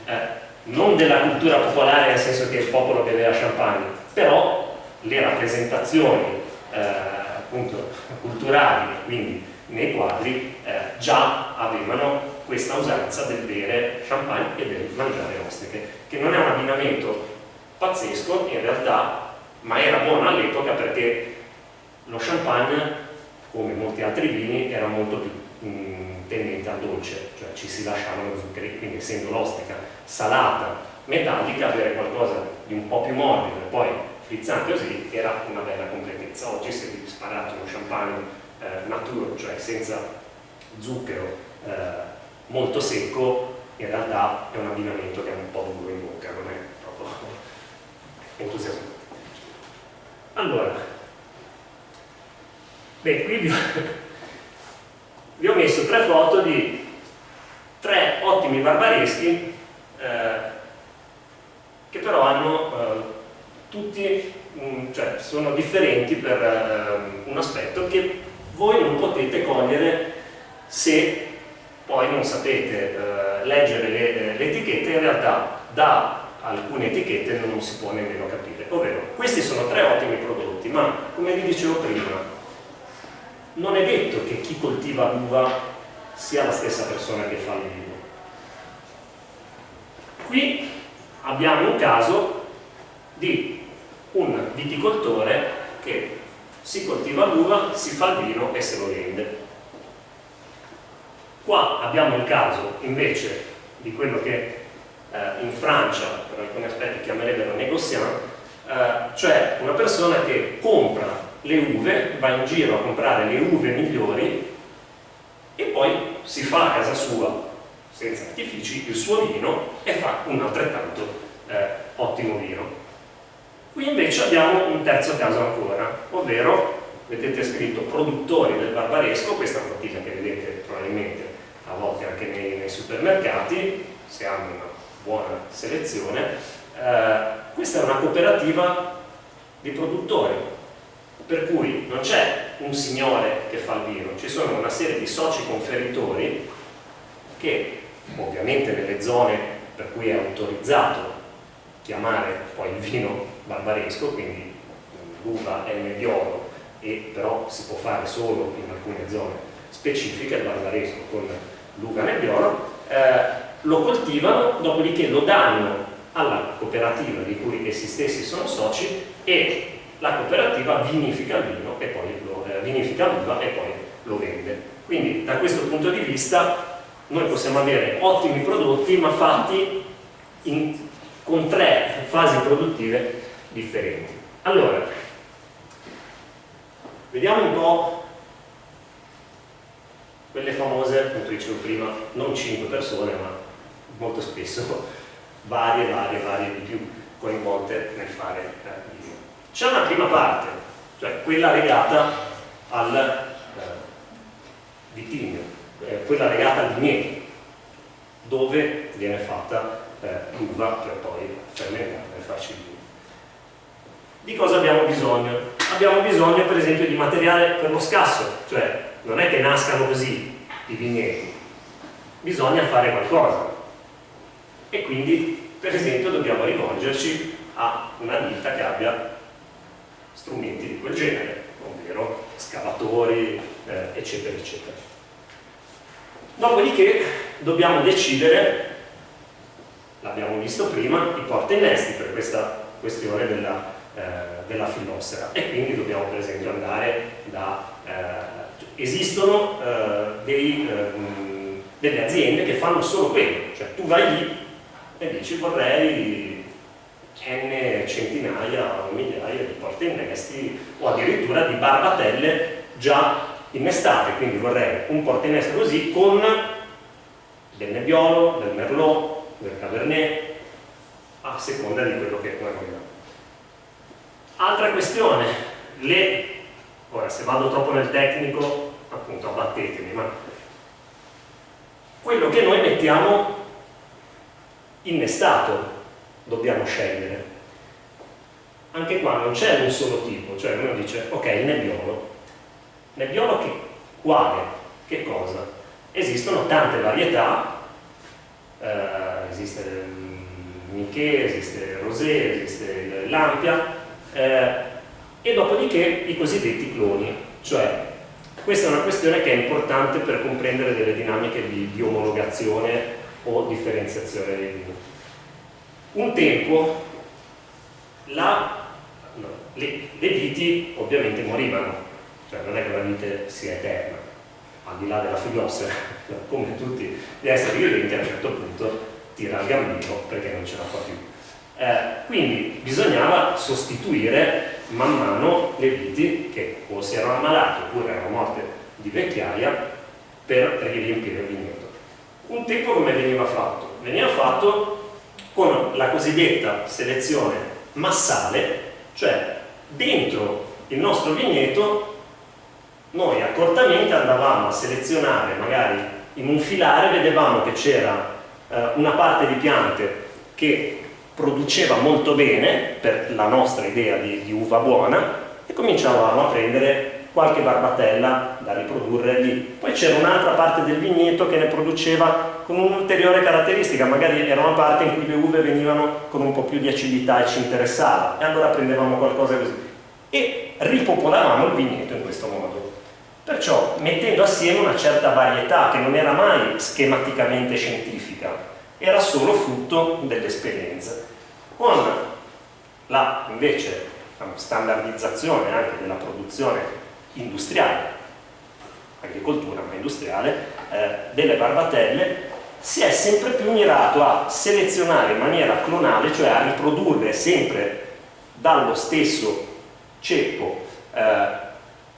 eh, non della cultura popolare nel senso che il popolo beveva champagne però le rappresentazioni eh, appunto culturali, quindi nei quadri eh, già avevano questa usanza del bere champagne e del mangiare ostriche, che non è un abbinamento pazzesco in realtà, ma era buono all'epoca perché lo champagne, come molti altri vini, era molto più mh, tendente al dolce, cioè ci si lasciavano zuccheri, quindi essendo l'ostica salata, metallica, avere qualcosa di un po' più morbido e poi frizzante così era una bella completezza. Oggi se vi sparate uno champagne eh, naturo, cioè senza zucchero, eh, molto secco, in realtà è un abbinamento che è un po' duro in bocca, non è proprio entusiasmante. Allora, beh, qui vi ho, vi ho, messo tre foto di tre ottimi barbareschi eh, che però hanno eh, tutti, mh, cioè sono differenti per eh, un aspetto che voi non potete cogliere se poi non sapete eh, leggere le, le, etichette, in realtà da alcune etichette non si può nemmeno capire. Ovvero, questi sono tre ottimi prodotti, ma come vi dicevo prima, non è detto che chi coltiva l'uva sia la stessa persona che fa il vino. Qui abbiamo un caso di un viticoltore che si coltiva l'uva, si fa il vino e se lo vende Qua abbiamo il caso invece di quello che eh, in Francia per alcuni aspetti chiamerebbero négociant, eh, cioè una persona che compra le uve, va in giro a comprare le uve migliori e poi si fa a casa sua, senza artifici, il suo vino e fa un altrettanto eh, ottimo vino. Qui invece abbiamo un terzo caso ancora, ovvero, vedete scritto produttori del barbaresco, questa è una bottiglia che vedete probabilmente a volte anche nei, nei supermercati, se hanno una buona selezione. Eh, questa è una cooperativa di produttori, per cui non c'è un signore che fa il vino, ci sono una serie di soci conferitori che ovviamente nelle zone per cui è autorizzato chiamare poi il vino barbaresco, quindi l'uva è il nebbiolo e però si può fare solo in alcune zone specifiche, il barbaresco con l'uva nebbiolo, eh, lo coltivano, dopodiché lo danno alla cooperativa di cui essi stessi sono soci e la cooperativa vinifica il vino e eh, l'uva e poi lo vende. Quindi da questo punto di vista noi possiamo avere ottimi prodotti ma fatti in, con tre fasi produttive differenti. Allora, vediamo un po' quelle famose, appunto dicevo prima, non 5 persone, ma molto spesso varie, varie, varie di più coinvolte nel fare eh, video. C'è una prima parte, cioè quella legata al eh, vitigno, eh, quella legata al vigneto, dove viene fatta eh, l'uva per poi fermentare e farci il vino. Di cosa abbiamo bisogno? Abbiamo bisogno per esempio di materiale per lo scasso, cioè non è che nascano così i vigneti, bisogna fare qualcosa e quindi per esempio dobbiamo rivolgerci a una ditta che abbia strumenti di quel genere, ovvero scavatori, eh, eccetera, eccetera. Dopodiché dobbiamo decidere, l'abbiamo visto prima, i porta innesti per questa questione della, eh, della fillossera e quindi dobbiamo per esempio andare da eh, esistono eh, dei, eh, delle aziende che fanno solo quello, cioè tu vai lì e dici vorrei n centinaia o migliaia di porte innesti o addirittura di barbatelle già innestate, quindi vorrei un porta innesto così con del nebbiolo, del merlot, del cabernet, a seconda di quello che noi vogliamo. Altra questione, le Ora, se vado troppo nel tecnico, appunto, abbattetemi, ma quello che noi mettiamo innestato dobbiamo scegliere. Anche qua non c'è un solo tipo, cioè uno dice, ok, il nebbiolo. Nebbiolo che, quale? Che cosa? Esistono tante varietà, eh, esiste il Miché, esiste il Rosé, esiste l'Ampia, eh, e dopodiché i cosiddetti cloni, cioè questa è una questione che è importante per comprendere delle dinamiche di, di omologazione o differenziazione dei vini. Un tempo la, no, le, le viti ovviamente morivano, cioè non è che la vite sia eterna, al di là della filosofia, come tutti gli esseri viventi a un certo punto tira il gambino perché non ce la fa più. Eh, quindi bisognava sostituire man mano le viti che o si erano ammalate oppure erano morte di vecchiaia per riempire il vigneto. Un tempo come veniva fatto? Veniva fatto con la cosiddetta selezione massale, cioè dentro il nostro vigneto noi accortamente andavamo a selezionare magari in un filare vedevamo che c'era eh, una parte di piante che produceva molto bene per la nostra idea di, di uva buona e cominciavamo a prendere qualche barbatella da riprodurre lì. Poi c'era un'altra parte del vigneto che ne produceva con un'ulteriore caratteristica, magari era una parte in cui le uve venivano con un po' più di acidità e ci interessava, e allora prendevamo qualcosa così. E ripopolavamo il vigneto in questo modo. Perciò mettendo assieme una certa varietà che non era mai schematicamente scientifica, era solo frutto dell'esperienza. Con la invece standardizzazione anche della produzione industriale, agricoltura ma industriale, eh, delle barbatelle, si è sempre più mirato a selezionare in maniera clonale, cioè a riprodurre sempre dallo stesso ceppo eh,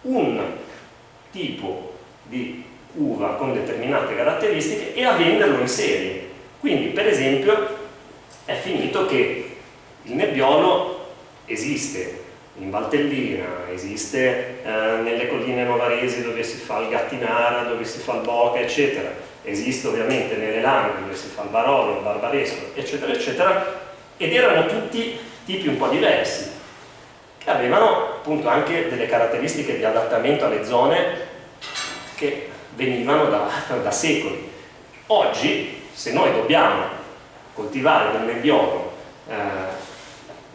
un tipo di uva con determinate caratteristiche e a venderlo in serie. Quindi, per esempio, è finito che il nebbiolo esiste in Valtellina, esiste eh, nelle colline novaresi dove si fa il gattinara, dove si fa il boca, eccetera, esiste ovviamente nelle Langhe dove si fa il barolo, il barbaresco, eccetera, eccetera, ed erano tutti tipi un po' diversi, che avevano appunto anche delle caratteristiche di adattamento alle zone che venivano da, da secoli. Oggi se noi dobbiamo coltivare del nebbiolo eh,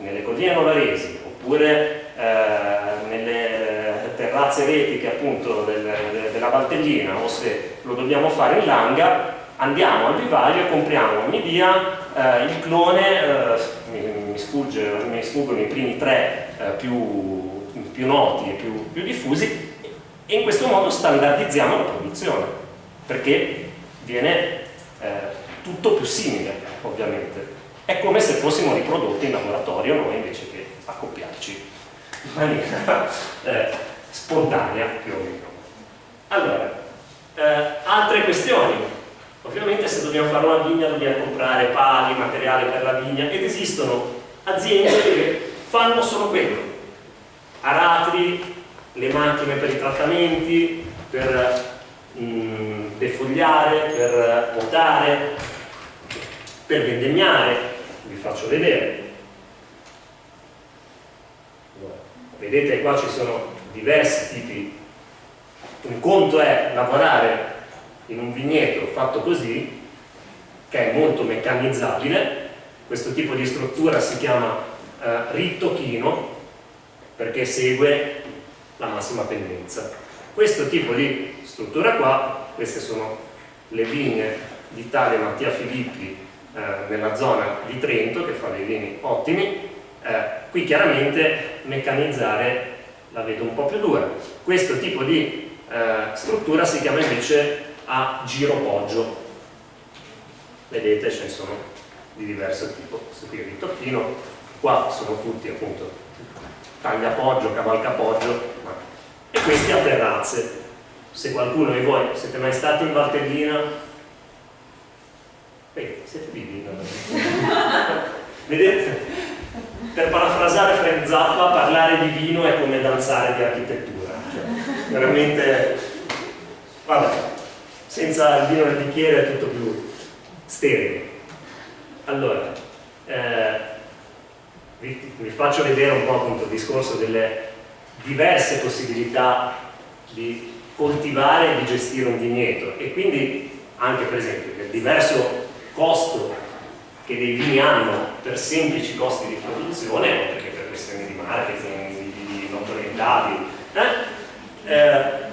nelle colline novaresi oppure eh, nelle terrazze retiche appunto del, de, della Valtellina o se lo dobbiamo fare in Langa andiamo al vivario e compriamo ogni dia eh, il clone eh, mi, mi, sfugge, mi, sfuggono i primi tre eh, più, più, noti e più, più diffusi e in questo modo standardizziamo la produzione perché viene eh, tutto più simile ovviamente è come se fossimo riprodotti in laboratorio noi invece che accoppiarci in maniera eh, spontanea più o meno. Allora eh, altre questioni. Ovviamente se dobbiamo fare una vigna dobbiamo comprare pali, materiale per la vigna ed esistono aziende che fanno solo quello. Aratri, le macchine per i trattamenti per mh, defogliare, per votare, per vendemmiare, vi faccio vedere. Vedete qua ci sono diversi tipi. Un conto è lavorare in un vigneto fatto così, che è molto meccanizzabile, questo tipo di struttura si chiama eh, rittochino perché segue la massima pendenza. Questo tipo di struttura qua, queste sono le vigne di tale Mattia Filippi nella zona di Trento che fa dei vini ottimi, eh, qui chiaramente meccanizzare la vedo un po' più dura. Questo tipo di eh, struttura si chiama invece a giro poggio. Vedete ce ne sono di diverso tipo, questo qui è il ritocchino, qua sono tutti appunto tagliapoggio, cavalcapoggio, e questi a terrazze se qualcuno di voi siete mai stati in Valtellina Beh, siete vivi vedete? per parafrasare Frank Zappa parlare di vino è come danzare di architettura. Cioè, veramente vabbè senza il vino nel bicchiere è tutto più stereo allora eh, vi, vi faccio vedere un po' appunto il discorso delle diverse possibilità di coltivare e di gestire un vigneto. E quindi anche per esempio il diverso costo che dei vini hanno per semplici costi di produzione oltre che per questioni di marketing, di, di notorietà eh? Eh,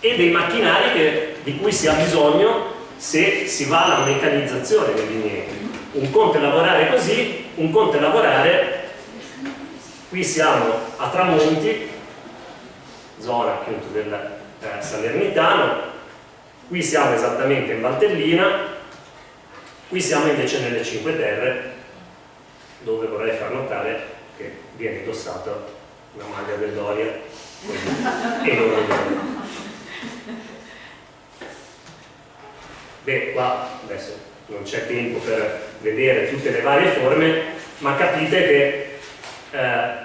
e dei macchinari che, di cui si ha bisogno se si va alla meccanizzazione dei vigneti. Un conto è lavorare così, un conto è lavorare, qui siamo a Tramonti, zona appunto del eh, Salernitano, qui siamo esattamente in Valtellina, qui siamo invece nelle Cinque Terre, dove vorrei far notare che viene indossata una maglia del Doria e non il Doria. Beh, qua adesso non c'è tempo per vedere tutte le varie forme, ma capite che eh,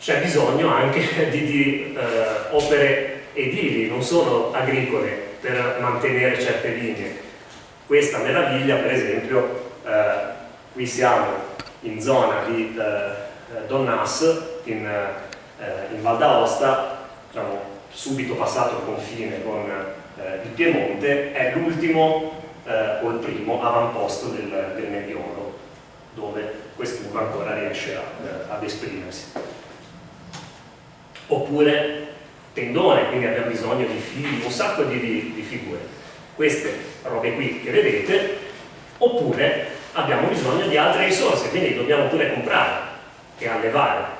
c'è bisogno anche di, di eh, opere edili, non solo agricole, per mantenere certe linee. Questa meraviglia, per esempio, eh, qui siamo in zona di eh, Donnas, in, eh, in Val d'Aosta, diciamo, subito passato il confine con eh, il Piemonte, è l'ultimo eh, o il primo avamposto del, del Nebbiolo, dove quest'uva ancora riesce a, eh, ad esprimersi. Oppure tendone, quindi abbiamo bisogno di fili, un sacco di, di, di figure. Queste robe qui che vedete, oppure abbiamo bisogno di altre risorse, quindi dobbiamo pure comprare e allevare.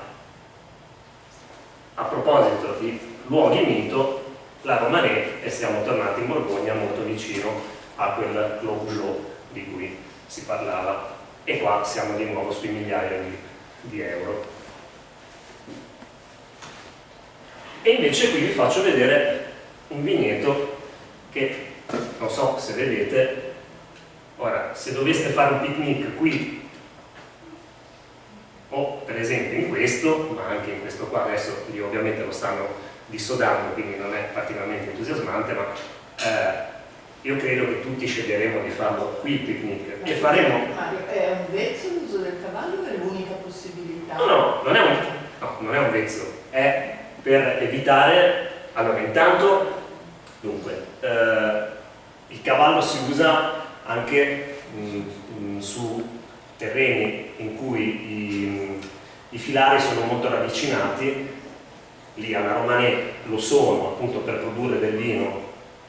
A proposito di luoghi mito, la Romanè e siamo tornati in Borgogna molto vicino a quel Clos di cui si parlava e qua siamo di nuovo sui migliaia di, di euro. E invece qui vi faccio vedere un vigneto che non so se vedete Ora, se doveste fare un picnic qui, o per esempio in questo, ma anche in questo qua, adesso lì ovviamente lo stanno dissodando, quindi non è particolarmente entusiasmante, ma eh, io credo che tutti sceglieremo di farlo qui il picnic. E faremo... Mario, è un vezzo l'uso del cavallo è l'unica possibilità? No, no, non è un, no, non è un vezzo, è per evitare... Allora, intanto, dunque, eh, il cavallo si usa anche mh, mm, mh, mm, su terreni in cui i, mm, i, filari sono molto ravvicinati, lì alla Romanè lo sono appunto per produrre del vino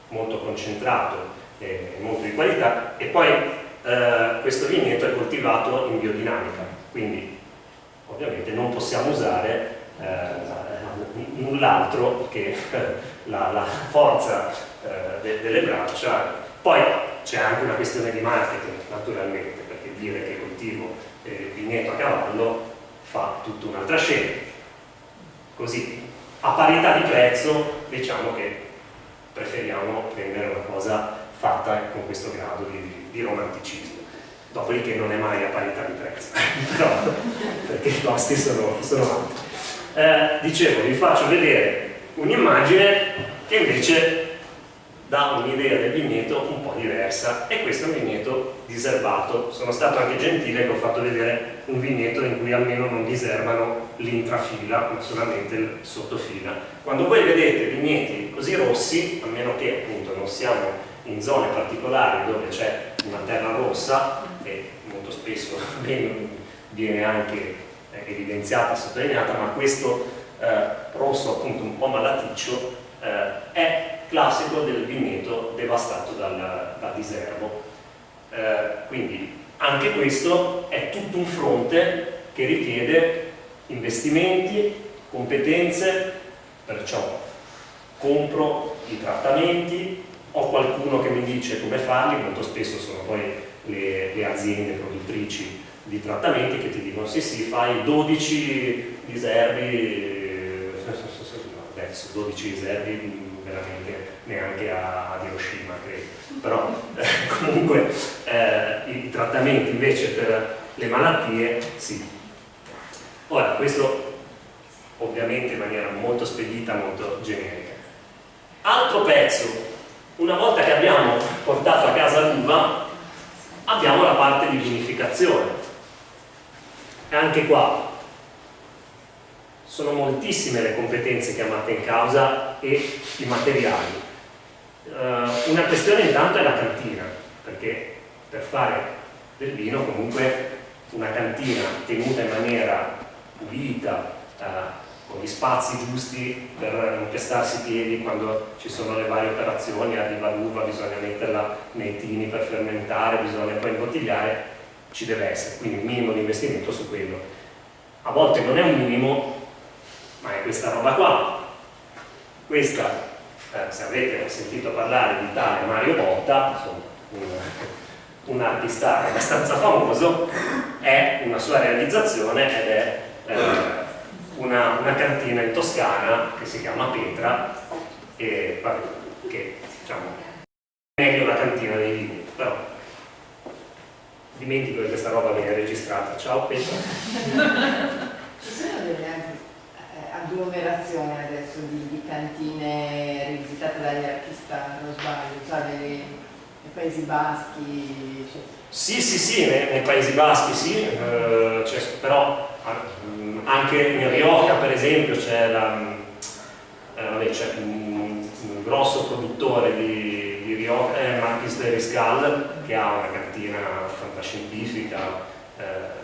molto concentrato e molto di qualità. E poi eh, questo vigneto è coltivato in biodinamica, quindi ovviamente non possiamo usare eh, null'altro che la, la forza de, delle braccia. Poi c'è anche una questione di marketing naturalmente perché dire che coltivo eh, vigneto a cavallo fa tutta un'altra scena. Così a parità di prezzo diciamo che preferiamo prendere una cosa fatta con questo grado di, di romanticismo. Dopodiché non è mai a parità di prezzo però perché i costi sono, sono alti. Eh, dicevo vi faccio vedere un'immagine che invece dà un'idea del vigneto un po' diversa. E questo è un vigneto diserbato sono stato anche gentile che ho fatto vedere un vigneto in cui almeno non diserbano l'intrafila ma solamente il sottofila. Quando voi vedete vigneti così rossi a meno che appunto non siamo in zone particolari dove c'è una terra rossa e molto spesso viene anche eh, evidenziata, sottolineata ma questo eh, rosso appunto un po' malaticcio eh, è classico del vigneto devastato dal, dal diserbo. Eh, quindi anche questo è tutto un fronte che richiede investimenti, competenze, perciò compro i trattamenti, ho qualcuno che mi dice come farli, molto spesso sono poi le, le aziende produttrici di trattamenti che ti dicono sì sì fai 12 diserbi, adesso 12 diserbi veramente neanche a, ad Hiroshima credo. Però eh, comunque eh, i trattamenti invece per le malattie sì. Ora questo ovviamente in maniera molto spedita molto generica. Altro pezzo. Una volta che abbiamo portato a casa l'uva abbiamo la parte di vinificazione. E anche qua sono moltissime le competenze chiamate in causa e i materiali. Uh, una questione intanto è la cantina, perché per fare del vino comunque una cantina tenuta in maniera pulita, uh, con gli spazi giusti per non pestarsi i piedi quando ci sono le varie operazioni, arriva l'uva, bisogna metterla nei tini per fermentare, bisogna poi imbottigliare, ci deve essere, quindi un minimo di investimento su quello. A volte non è un minimo, ma è questa roba qua. Questa, eh, se avete sentito parlare di tale Mario Botta, insomma, un, un artista abbastanza famoso, è una sua realizzazione ed è eh, una, una, cantina in Toscana che si chiama Petra e vabbè, che diciamo è meglio la cantina dei vini però dimentico che questa roba viene registrata ciao Petra ci sono delle agglomerazioni adesso di, di, cantine rivisitate dagli artisti non sbaglio cioè nei, Paesi Baschi eccetera. sì sì sì nei, nei Paesi Baschi sì eh, cioè, però anche in Rioja per esempio c'è eh, un, un, grosso produttore di, di Rioja, eh, Marquis de Riscal, che ha una cantina fantascientifica. Eh,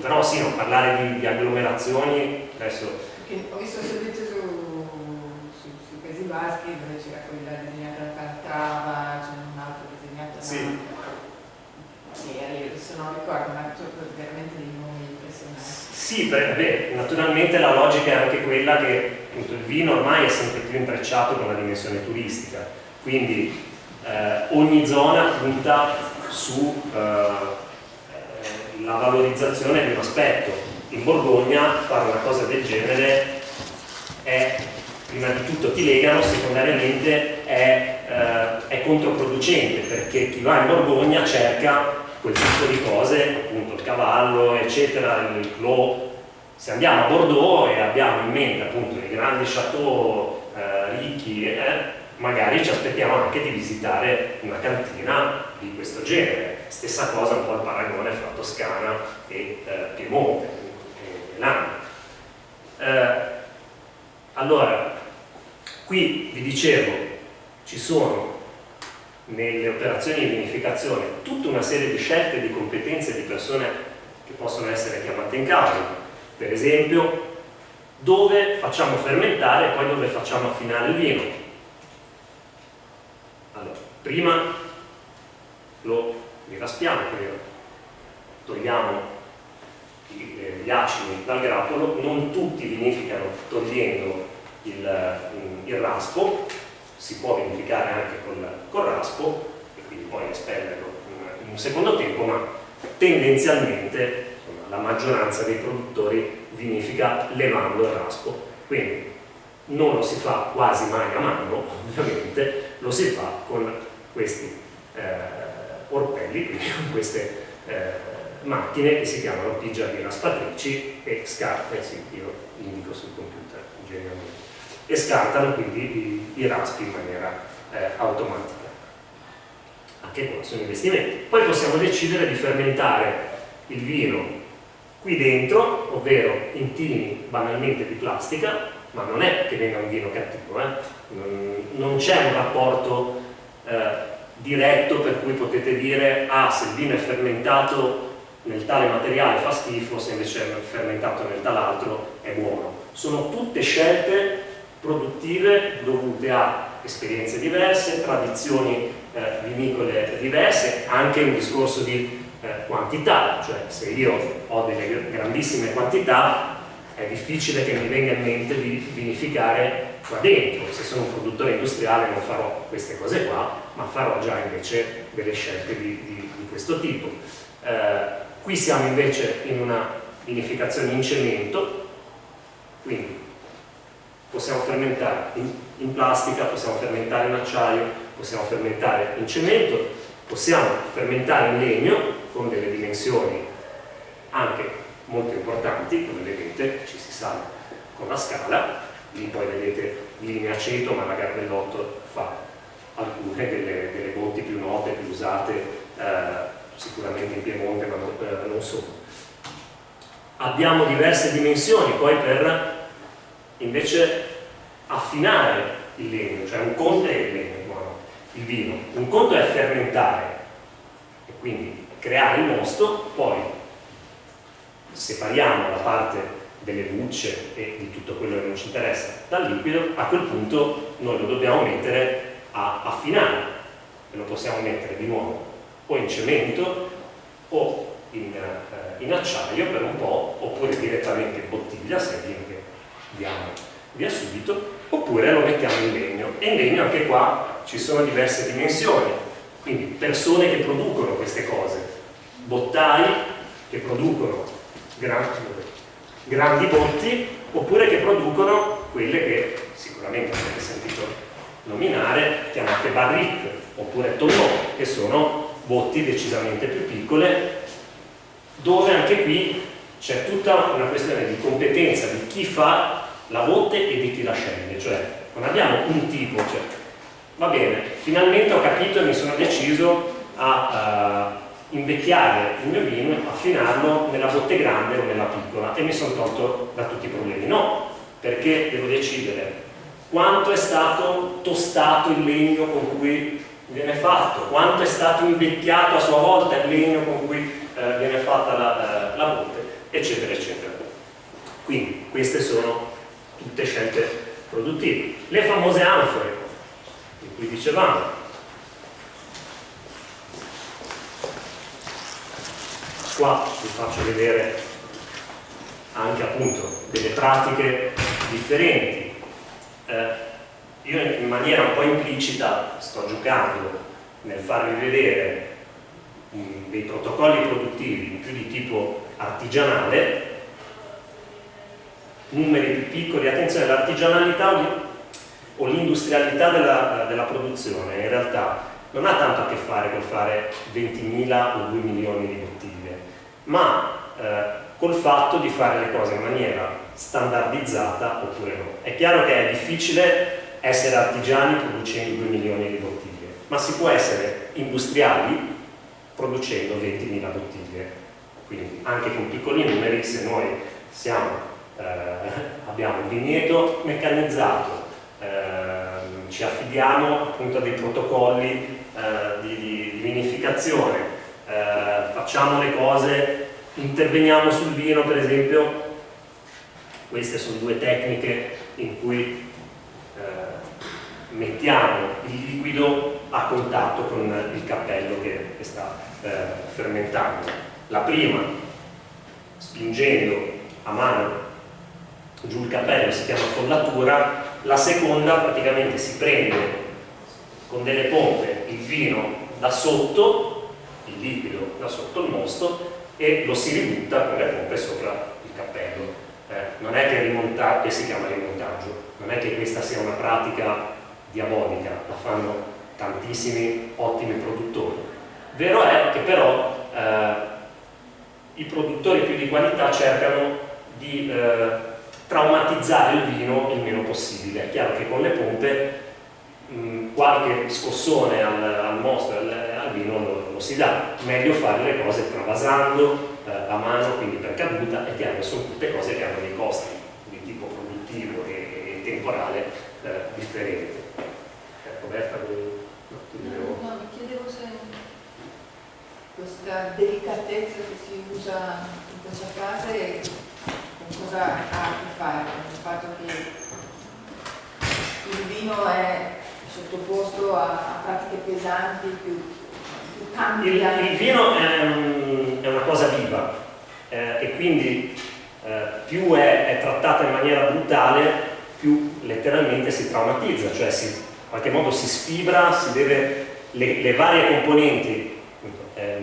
però sì, non parlare di, di agglomerazioni adesso... Ho visto un servizio su, su, sui Paesi Baschi dove c'era quella disegnata da Calatrava, c'è un altro disegnato da... Sì, adesso non ricordo, ma veramente dei nomi impressionanti. Sì, beh, naturalmente la logica è anche quella che appunto, il vino ormai è sempre più intrecciato con la dimensione turistica, quindi eh, ogni zona punta sulla eh, valorizzazione di un aspetto. In Borgogna fare una cosa del genere è, prima di tutto ti legano, secondariamente è, eh, è controproducente perché chi va in Borgogna cerca quel tipo di cose, appunto il cavallo, eccetera, il clos. Se andiamo a Bordeaux e abbiamo in mente appunto i grandi chateau eh, ricchi, eh, magari ci aspettiamo anche di visitare una cantina di questo genere. Stessa cosa un po' il paragone fra Toscana e eh, Piemonte, e Milano. Eh, allora, qui vi dicevo, ci sono nelle operazioni di vinificazione tutta una serie di scelte, di competenze di persone che possono essere chiamate in causa. Per esempio, dove facciamo fermentare e poi dove facciamo affinare il vino. Allora, prima lo raspiamo, quindi togliamo eh, gli acidi dal grappolo, non tutti vinificano togliendo il, il raspo, si può vinificare anche col, col raspo e quindi poi espellerlo in, in un secondo tempo, ma tendenzialmente insomma, la maggioranza dei produttori vinifica levando il raspo. Quindi non lo si fa quasi mai a mano, ovviamente, lo si fa con questi eh, orpelli, quindi con queste eh, macchine che si chiamano pigiali raspatrici e scarpe, sì, io indico sul computer ingegneriamente e scartano quindi i, i raspi in maniera eh, automatica. Anche qua sono investimenti. Poi possiamo decidere di fermentare il vino qui dentro, ovvero in tini banalmente di plastica, ma non è che venga un vino cattivo, eh? non c'è un rapporto eh, diretto per cui potete dire ah se il vino è fermentato nel tale materiale fa schifo, se invece è fermentato nel tal altro è buono. Sono tutte scelte produttive dovute a esperienze diverse, tradizioni eh, vinicole diverse, anche un discorso di eh, quantità, cioè se io ho delle grandissime quantità è difficile che mi venga in mente di vinificare qua dentro, se sono un produttore industriale non farò queste cose qua, ma farò già invece delle scelte di, di, di questo tipo. Eh, qui siamo invece in una vinificazione in cemento, quindi possiamo fermentare in, in, plastica, possiamo fermentare in acciaio, possiamo fermentare in cemento, possiamo fermentare in legno con delle dimensioni anche molto importanti, come vedete ci si sale con la scala, lì poi vedete linea aceto, ma la Garbellotto fa alcune delle, delle botti più note, più usate eh, sicuramente in Piemonte, ma non, eh, non solo. Abbiamo diverse dimensioni poi per invece affinare il legno, cioè un conto è il legno, il vino, un conto è fermentare e quindi creare il mosto, poi separiamo la parte delle bucce e di tutto quello che non ci interessa. Dal liquido, a quel punto noi lo dobbiamo mettere a affinare. E lo possiamo mettere di nuovo o in cemento o in, eh, in acciaio per un po' oppure direttamente in bottiglia se vino che diamo via subito oppure lo mettiamo in legno. E in legno anche qua ci sono diverse dimensioni. Quindi persone che producono queste cose bottai che producono grandi, grandi botti oppure che producono quelle che sicuramente avete sentito nominare chiamate barrique oppure tonneau che sono botti decisamente più piccole dove anche qui c'è tutta una questione di competenza di chi fa la botte e di chi la sceglie. Cioè non abbiamo un tipo cioè, va bene, finalmente ho capito e mi sono deciso a uh, invecchiare il mio vino, affinarlo nella botte grande o nella piccola e mi sono tolto da tutti i problemi no, perché devo decidere quanto è stato tostato il legno con cui viene fatto, quanto è stato invecchiato a sua volta il legno con cui eh, viene fatta la, eh, la botte, eccetera, eccetera. Quindi queste sono tutte scelte produttive. Le famose anfore, di cui dicevamo, qua vi faccio vedere anche appunto delle pratiche differenti. Eh, io in maniera un po' implicita sto giocando nel farvi vedere mm, dei protocolli produttivi più di tipo artigianale. Numeri più piccoli, attenzione l'artigianalità o l'industrialità della, della, produzione in realtà non ha tanto a che fare col fare 20.000 o 2 milioni di bottiglie ma eh, col fatto di fare le cose in maniera standardizzata oppure no. È chiaro che è difficile essere artigiani producendo 2 milioni di bottiglie, ma si può essere industriali producendo 20.000 bottiglie. Quindi anche con piccoli numeri, se noi siamo, eh, abbiamo il vigneto meccanizzato, eh, ci affidiamo appunto a dei protocolli eh, di, di, vinificazione, eh, facciamo le cose, interveniamo sul vino per esempio queste sono due tecniche in cui eh, mettiamo il liquido a contatto con il cappello che, che sta eh, fermentando. La prima, spingendo a mano giù il cappello, si chiama follatura, la seconda praticamente si prende con delle pompe il vino da sotto, liquido da sotto il mosto e lo si ributta con le pompe sopra il cappello eh, non è che, rimonta si chiama rimontaggio, non è che questa sia una pratica diabolica, la fanno tantissimi ottimi produttori. Vero è che però eh, i produttori più di qualità cercano di eh, traumatizzare il vino il meno possibile. È chiaro che con le pompe mh, qualche scossone al, al mostro, al, al vino lo, lo, si dà. Meglio fare le cose travasando, eh, a mano, quindi per caduta, e chiaro sono tutte cose che hanno dei costi di tipo produttivo e, e temporale eh, differenti. Eh, Roberta, vuoi... No, no, mi chiedevo se questa delicatezza che si usa in questa frase con cosa ha a che fare, con il fatto che il vino è sottoposto a pratiche pesanti più il, il vino è, un, è, una cosa viva eh, e quindi eh, più è, è, trattata in maniera brutale più letteralmente si traumatizza, cioè si, in qualche modo si sfibra, si deve, le, le varie componenti, è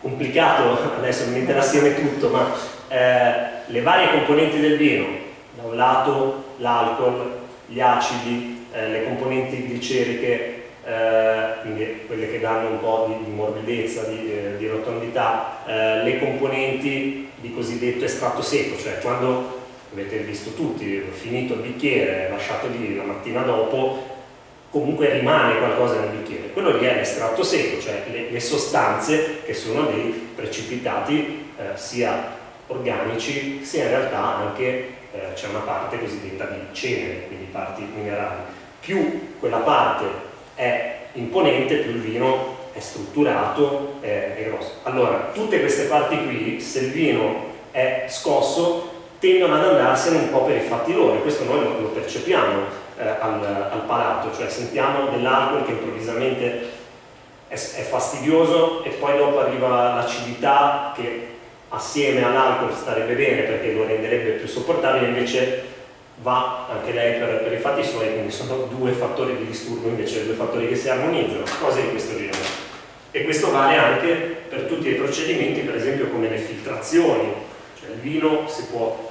complicato adesso mettere assieme tutto, ma eh, le varie componenti del vino, da un lato l'alcol, gli acidi, eh, le componenti gliceriche, eh, quindi quelle che danno un po' di, di morbidezza, di, eh, di rotondità, eh, le componenti di cosiddetto estratto secco, cioè quando avete visto tutti, finito il bicchiere, lasciato lì la mattina dopo, comunque rimane qualcosa nel bicchiere. Quello lì è l'estratto secco, cioè le, le, sostanze che sono dei precipitati eh, sia organici sia in realtà anche eh, c'è una parte cosiddetta di cenere, quindi parti minerali. Più quella parte è imponente, più il vino è strutturato, è, è grosso. Allora, tutte queste parti qui, se il vino è scosso, tendono ad andarsene un po' per i fatti loro, e questo noi lo, lo percepiamo eh, al, al, palato, cioè sentiamo dell'alcol che improvvisamente è, è fastidioso e poi dopo arriva l'acidità che assieme all'alcol starebbe bene perché lo renderebbe più sopportabile, invece va anche lei per, per i fatti suoi, quindi sono due fattori di disturbo invece due fattori che si armonizzano, cose di questo genere. E questo vale anche per tutti i procedimenti, per esempio come le filtrazioni, cioè il vino si può,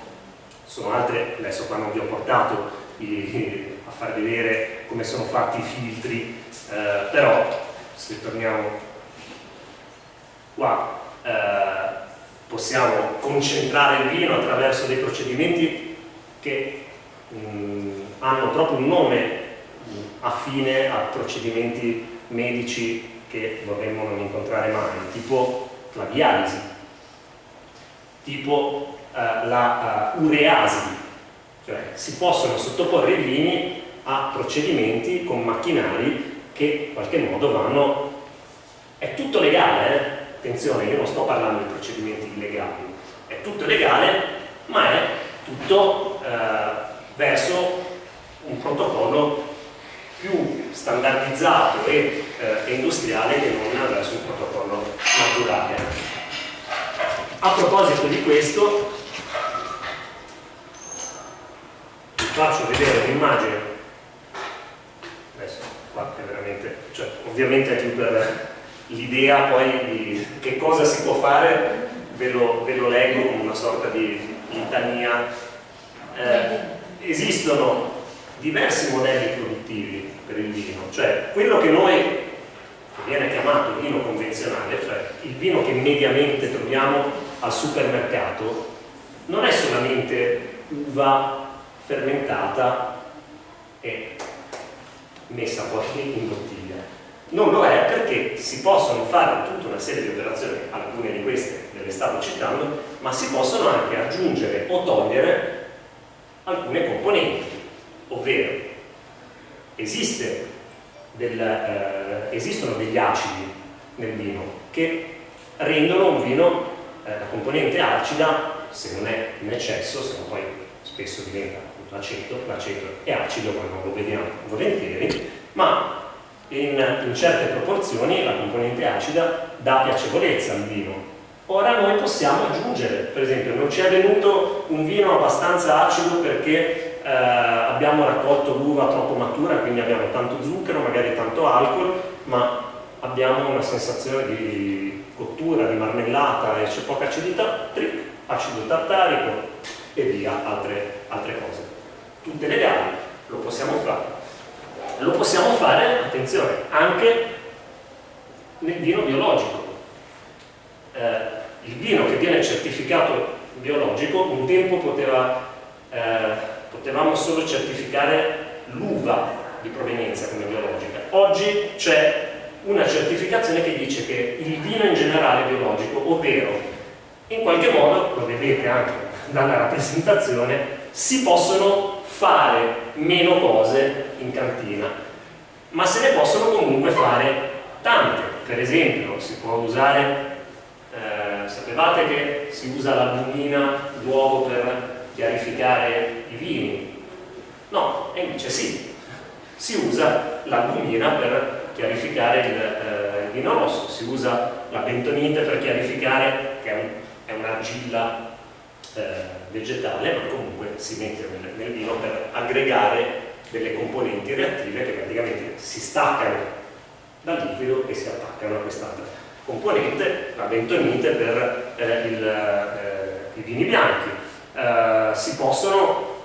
sono altre, adesso qua non vi ho portato i, a far vedere come sono fatti i filtri, eh, però se torniamo qua eh, possiamo concentrare il vino attraverso dei procedimenti che mm, hanno proprio un nome mh, affine a procedimenti medici che vorremmo non incontrare mai, tipo la dialisi, tipo eh, la uh, ureasi, cioè si possono sottoporre i vini a procedimenti con macchinari che in qualche modo vanno... È tutto legale, eh? attenzione, io non sto parlando di procedimenti illegali, è tutto legale, ma è tutto eh, verso un protocollo più standardizzato e eh, industriale che non verso un protocollo naturale. A proposito di questo, vi faccio vedere un'immagine, adesso qua è veramente, cioè ovviamente è per l'idea poi di che cosa si può fare, ve lo, ve lo leggo come una sorta di litania. Eh, esistono diversi modelli produttivi per il vino, cioè quello che noi, che viene chiamato vino convenzionale, cioè il vino che mediamente troviamo al supermercato, non è solamente uva fermentata e messa poi in bottiglia. Non lo è perché si possono fare tutta una serie di operazioni, alcune di queste ve le stavo citando, ma si possono anche aggiungere o togliere alcune componenti ovvero esiste del, eh, esistono degli acidi nel vino che rendono un vino, eh, la componente acida, se non è in eccesso, se no poi spesso diventa l'aceto, l'aceto è acido, ma non lo vediamo volentieri, ma in, in certe proporzioni la componente acida dà piacevolezza al vino. Ora noi possiamo aggiungere, per esempio, non ci è venuto un vino abbastanza acido perché eh, abbiamo raccolto l'uva troppo matura, quindi abbiamo tanto zucchero, magari tanto alcol, ma abbiamo una sensazione di cottura, di marmellata e c'è poca acidità, trick, acido tartarico e via altre, altre cose. Tutte legali, lo possiamo fare. Lo possiamo fare, attenzione, anche nel vino biologico. Eh, il vino che viene certificato biologico un tempo poteva eh, potevamo solo certificare l'uva di provenienza come biologica. Oggi c'è una certificazione che dice che il vino in generale è biologico, ovvero in qualche modo, lo vedete anche dalla rappresentazione, si possono fare meno cose in cantina, ma se ne possono comunque fare tante. Per esempio, si può usare, eh, sapevate che si usa l'albumina d'uovo per chiarificare i vini. No, e invece sì, si usa l'albumina per chiarificare il, eh, il, vino rosso, si usa la bentonite per chiarificare, che è, un'argilla eh, vegetale, ma comunque si mette nel, nel vino per aggregare delle componenti reattive che praticamente si staccano dal liquido e si attaccano a quest'altra componente, la bentonite per eh, il, eh, i vini bianchi, eh, si possono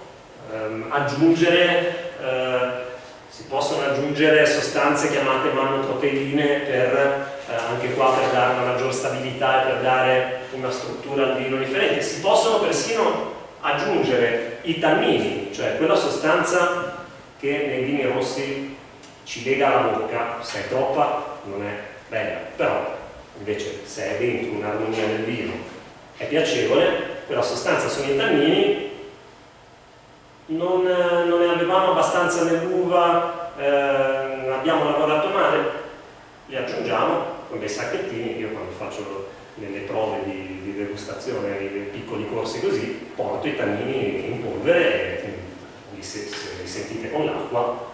ehm, aggiungere eh, si possono aggiungere sostanze chiamate manoproteine per eh, anche qua per dare una maggior stabilità e per dare una struttura al vino differente. Si possono persino aggiungere i tannini cioè quella sostanza che nei vini rossi ci lega la bocca. Se è troppa non è bella. Però invece se è dentro un'armonia del vino è piacevole quella sostanza sono i tannini, non, non ne avevamo abbastanza nell'uva, eh, abbiamo lavorato male, li aggiungiamo con dei sacchettini, io quando faccio delle prove di, di degustazione, dei piccoli corsi così, porto i tannini in polvere e se, se li sentite con l'acqua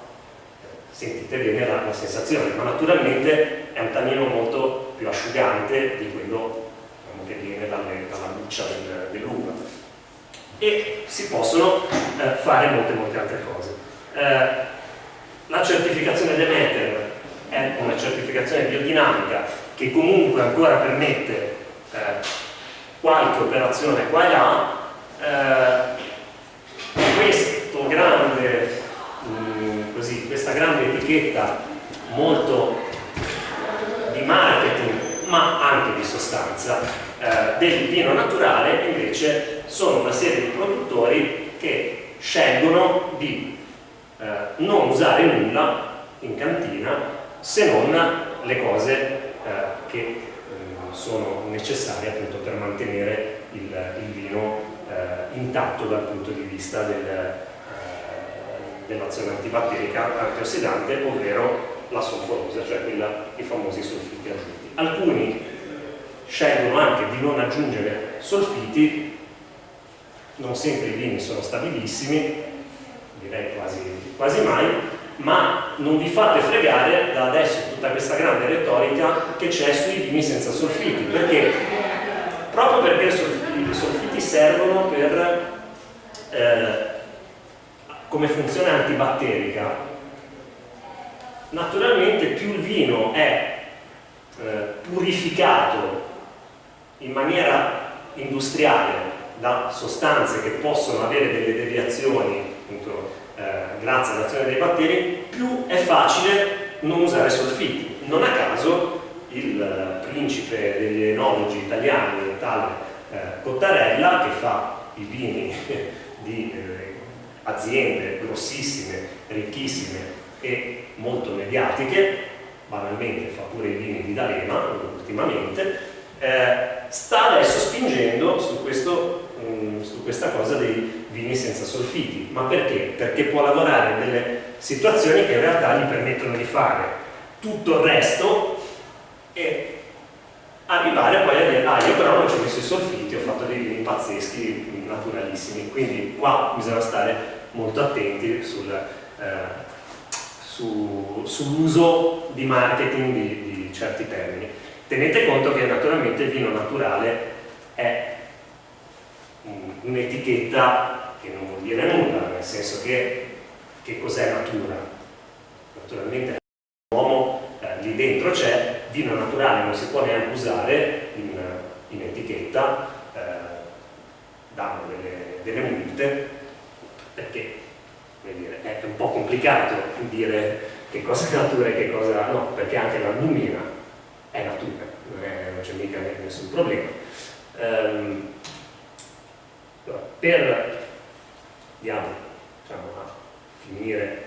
sentite bene la, la, sensazione, ma naturalmente è un tannino molto più asciugante di quello diciamo, che viene dalle, dalla buccia del, dell'uva. E si possono eh, fare molte molte altre cose. Eh, la certificazione Demeter è una certificazione biodinamica che comunque ancora permette eh, qualche operazione qua e là. Eh, questo grande, questa grande etichetta molto di marketing ma anche di sostanza eh, del vino naturale invece sono una serie di produttori che scelgono di eh, non usare nulla in cantina se non le cose eh, che eh, sono necessarie appunto per mantenere il, il vino eh, intatto dal punto di vista del, dell'azione antibatterica antiossidante ovvero la solforosa, cioè quella, i famosi solfiti aggiunti. Alcuni scelgono anche di non aggiungere solfiti, non sempre i vini sono stabilissimi, direi quasi, quasi mai, ma non vi fate fregare da adesso tutta questa grande retorica che c'è sui vini senza solfiti, perché proprio perché i solfiti servono per eh, come funzione antibatterica, naturalmente più il vino è eh, purificato in maniera industriale da sostanze che possono avere delle deviazioni appunto, eh, grazie all'azione dei batteri, più è facile non usare solfiti. Non a caso il eh, principe degli enologi italiani, tale eh, Cottarella, che fa i vini di eh, aziende grossissime, ricchissime e molto mediatiche, banalmente fa pure i vini di D'Alema ultimamente, eh, sta adesso spingendo su, questo, um, su questa cosa dei vini senza solfiti. Ma perché? Perché può lavorare in delle situazioni che in realtà gli permettono di fare tutto il resto arrivare poi a dire ah io però non ci ho messo i solfiti, ho fatto dei vini pazzeschi, naturalissimi, quindi qua bisogna stare molto attenti sul, eh, su, sull'uso di marketing di, di certi termini. Tenete conto che naturalmente il vino naturale è un'etichetta che non vuol dire nulla, nel senso che che cos'è natura? Naturalmente l'uomo eh, lì dentro c'è, vino naturale non si può neanche usare in, in etichetta, eh, danno delle, delle multe, perché dire, è un po' complicato dire che cosa è natura e che cosa no, perché anche l'albumina è natura, non c'è mica nessun problema. Um, per andiamo diciamo, a finire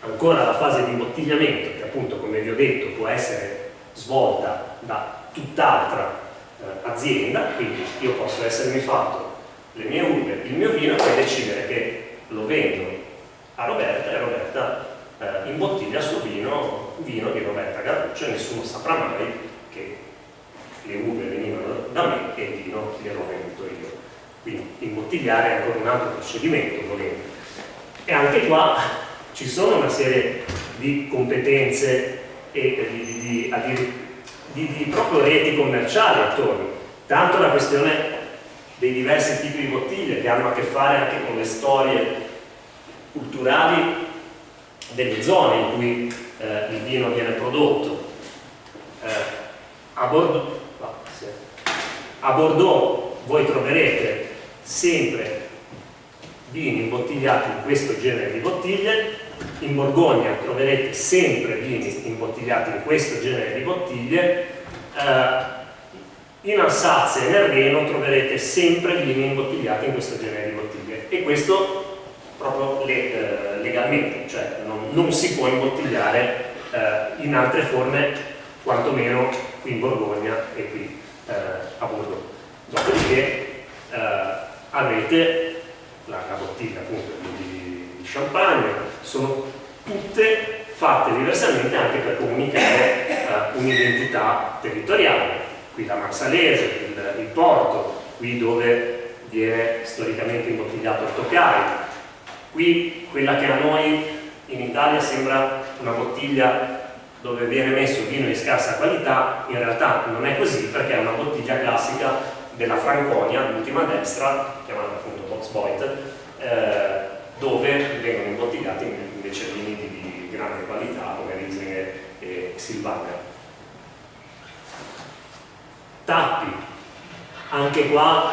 ancora la fase di imbottigliamento che appunto come vi ho detto può essere svolta da tutt'altra eh, azienda quindi io posso essermi fatto le mie uve, il mio vino e decidere che lo vendo a Roberta e Roberta eh, imbottiglia il suo vino, vino di Roberta Garruccio nessuno saprà mai che le uve venivano da me e il vino gliel'ho venduto io. Quindi imbottigliare è ancora un altro procedimento, volendo. E anche qua ci sono una serie di competenze e di, di, di, proprio reti commerciali attorno. Tanto la questione dei diversi tipi di bottiglie che hanno a che fare anche con le storie culturali delle zone in cui eh, il vino viene prodotto. Eh, a, Bordeaux, a Bordeaux voi troverete sempre vini imbottigliati in questo genere di bottiglie, in Borgogna troverete sempre vini imbottigliati in questo genere di bottiglie, eh, in Alsazia e nel Reno troverete sempre vini imbottigliati in questo genere di bottiglie e questo proprio le, eh, legalmente, cioè non, non, si può imbottigliare eh, in altre forme, quantomeno qui in Borgogna e qui eh, a Bordeaux. Dopodiché eh, avete la, la, bottiglia appunto di, di champagne, sono tutte fatte diversamente anche per comunicare eh, un'identità territoriale. Qui la Marsalese, il, il porto, qui dove viene storicamente imbottigliato il Tokai, qui quella che a noi in Italia sembra una bottiglia dove viene messo vino di scarsa qualità, in realtà non è così perché è una bottiglia classica della Franconia, l'ultima destra, chiamata appunto Boxboit, eh, vengono imbottigliati invece vini di, grande qualità come Riesling e Silvaner. Tappi, anche qua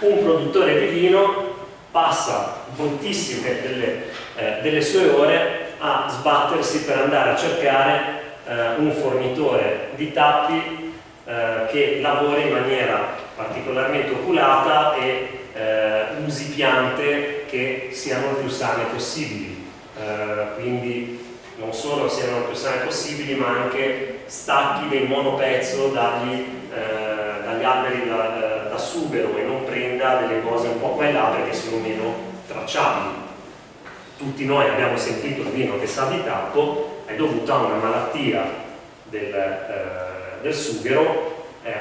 un produttore di vino passa moltissime delle, eh, delle sue ore a sbattersi per andare a cercare eh, un fornitore di tappi eh, che lavori in maniera particolarmente oculata e eh, usi piante che siano più sane possibili. Eh, quindi non solo siano più sane possibili, ma anche stacchi del monopezzo dagli, eh, dagli alberi da, da, subero e non prenda delle cose un po' qua e là perché sono meno tracciabili. Tutti noi abbiamo sentito il vino che sa di tappo, è dovuta a una malattia del, eh, del sughero, eh,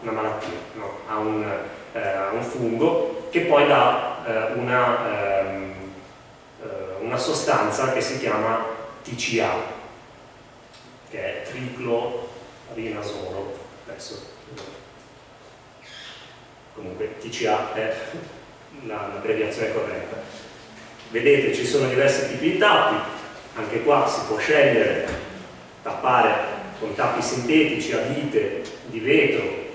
una malattia, no, a, un, eh, un, fungo che poi dà una, ehm, eh, una sostanza che si chiama TCA, che è triclorinasolo. Adesso, comunque TCA è l'abbreviazione corretta. Vedete, ci sono diversi tipi di tappi, anche qua si può scegliere tappare con tappi sintetici a vite di vetro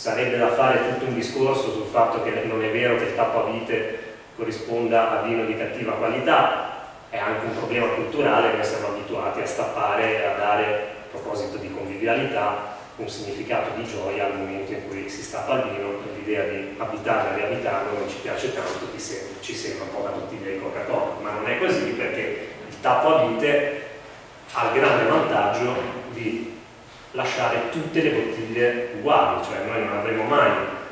sarebbe da fare tutto un discorso sul fatto che non è vero che il tappo a vite corrisponda a vino di cattiva qualità. È anche un problema culturale noi siamo abituati a stappare a dare a proposito di convivialità un significato di gioia al momento in cui si stappa il vino. L'idea di abitarlo e riabitarlo non ci piace tanto, ci sembra un po' la bottiglia di Coca-Cola, ma non è così perché il tappo a vite ha il grande vantaggio di lasciare tutte le bottiglie uguali, cioè noi non avremo mai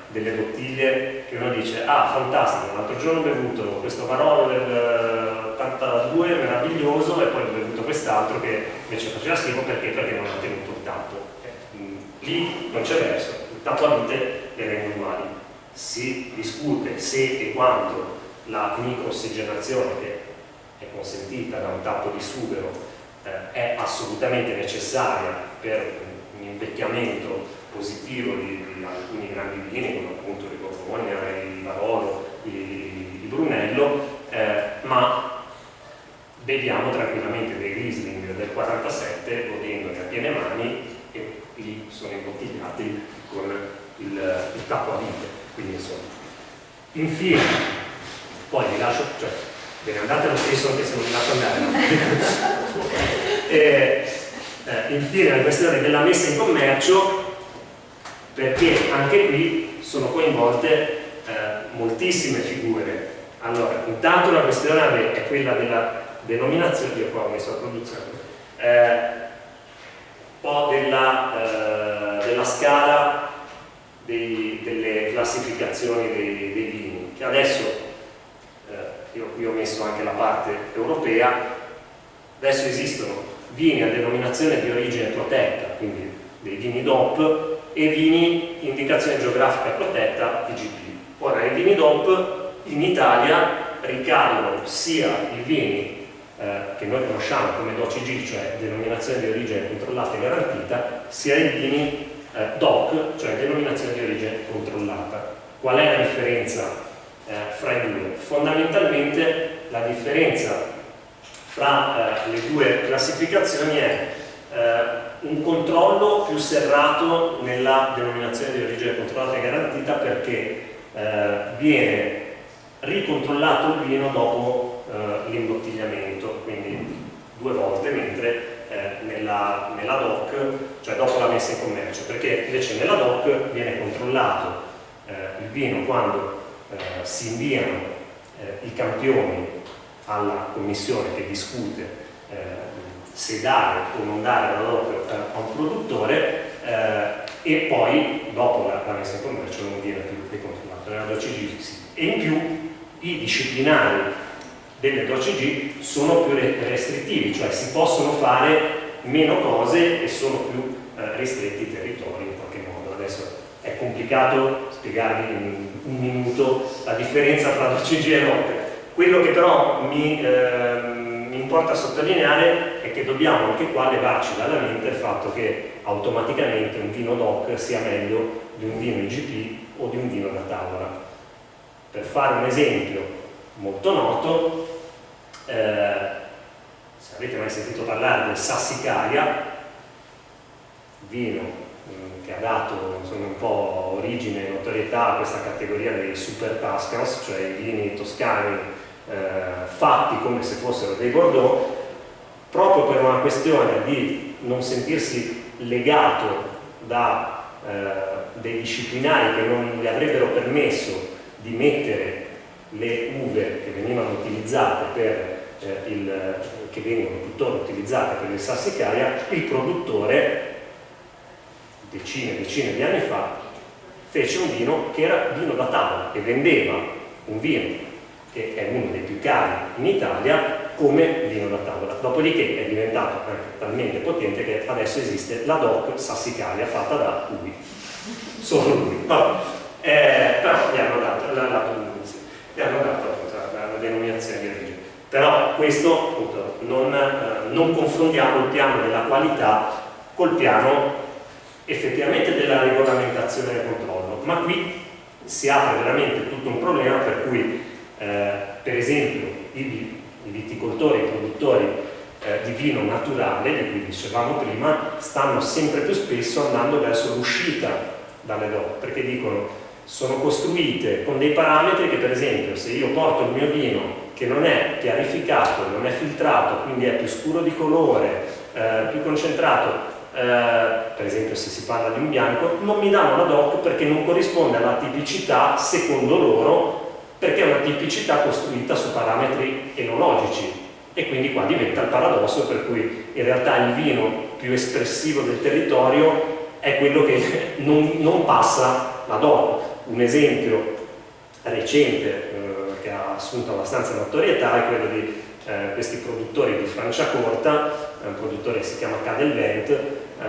delle bottiglie che uno dice ah fantastico, l'altro giorno ho bevuto questo Barolo del 82 meraviglioso e poi ho bevuto quest'altro che invece faceva schifo perché? Perché non ha tenuto il tappo lì non c'è verso, il tappo a vite le rende uguali. Si discute se e quanto la microossigenazione che è consentita da un tappo di sughero eh, è assolutamente necessaria per un invecchiamento positivo di, di alcuni grandi vini come appunto il Borgogna, il Barolo, il, Brunello, eh, ma beviamo tranquillamente dei Riesling del 47 godendone a piene mani lì sono imbottigliati con il, il tappo a vite. Quindi insomma. Infine, poi vi lascio, cioè, ve ne andate lo stesso anche se non vi lascio andare. e, eh, infine la questione della messa in commercio, perché anche qui sono coinvolte eh, moltissime figure. Allora, intanto la questione è quella della denominazione, io qua ho messo la produzione, eh, po' della, eh, della scala dei, delle classificazioni dei, dei, vini, che adesso, eh, io qui ho messo anche la parte europea, adesso esistono vini a denominazione di origine protetta, quindi dei vini DOP, e vini indicazione geografica protetta, IGP. Ora, i vini DOP in Italia ricadono sia i vini eh, che noi conosciamo come DOCG, cioè denominazione di origine controllata e garantita, sia i vini eh, DOC, cioè denominazione di origine controllata. Qual è la differenza eh, fra i due? Fondamentalmente la differenza fra eh, le due classificazioni è eh, un controllo più serrato nella denominazione di origine controllata e garantita perché viene ricontrollato il vino dopo eh, l'imbottigliamento, quindi due volte, mentre eh, nella, nella, DOC, cioè dopo la messa in commercio, perché invece nella DOC viene controllato eh, il vino quando eh, si inviano eh, i campioni alla commissione che discute se dare o non dare la DOC a un produttore e poi dopo la, la, messa in commercio non viene più ricontrollato nella DOCG sì. e in più i disciplinari delle DOCG sono più restrittivi, cioè si possono fare meno cose e sono più eh, ristretti i territori in qualche modo. Adesso è complicato spiegarvi in un minuto la differenza tra DOCG e ROC. Quello che però mi, eh, mi importa sottolineare è che dobbiamo anche qua levarci dalla mente il fatto che automaticamente un vino DOC sia meglio di un vino IGP o di un vino da tavola. Per fare un esempio molto noto, eh, se avete mai sentito parlare del Sassicaia, vino mm, che ha dato insomma, un po' origine e notorietà a questa categoria dei super Tuscans, cioè i vini toscani eh, fatti come se fossero dei Bordeaux, proprio per una questione di non sentirsi legato da eh, dei disciplinari che non gli avrebbero permesso di mettere le uve che venivano utilizzate per eh, il, che vengono tuttora utilizzate per il sassicaia, il produttore decine e decine di anni fa fece un vino che era vino da tavola e vendeva un vino che è uno dei più cari in Italia come vino da tavola. Dopodiché è diventato talmente potente che adesso esiste la DOC Sassicaia fatta da lui solo lui. Vabbè. Eh, però gli hanno dato la, la, gli hanno dato la, la, denominazione di origine. Però questo appunto, non, eh, non confrontiamo il piano della qualità col piano effettivamente della regolamentazione del controllo, ma qui si apre veramente tutto un problema per cui eh, per esempio i, viticoltori, i produttori eh, di vino naturale, di cui dicevamo prima, stanno sempre più spesso andando verso l'uscita dalle DOC, perché dicono sono costruite con dei parametri che per esempio se io porto il mio vino che non è chiarificato, non è filtrato, quindi è più scuro di colore, eh, più concentrato, eh, per esempio se si parla di un bianco, non mi danno la DOC perché non corrisponde alla tipicità secondo loro perché è una tipicità costruita su parametri enologici e quindi qua diventa il paradosso per cui in realtà il vino più espressivo del territorio è quello che non, non passa la DOC. Un esempio recente eh, che ha assunto abbastanza notorietà è quello di eh, questi produttori di Franciacorta, un produttore che si chiama Cadelvent, eh,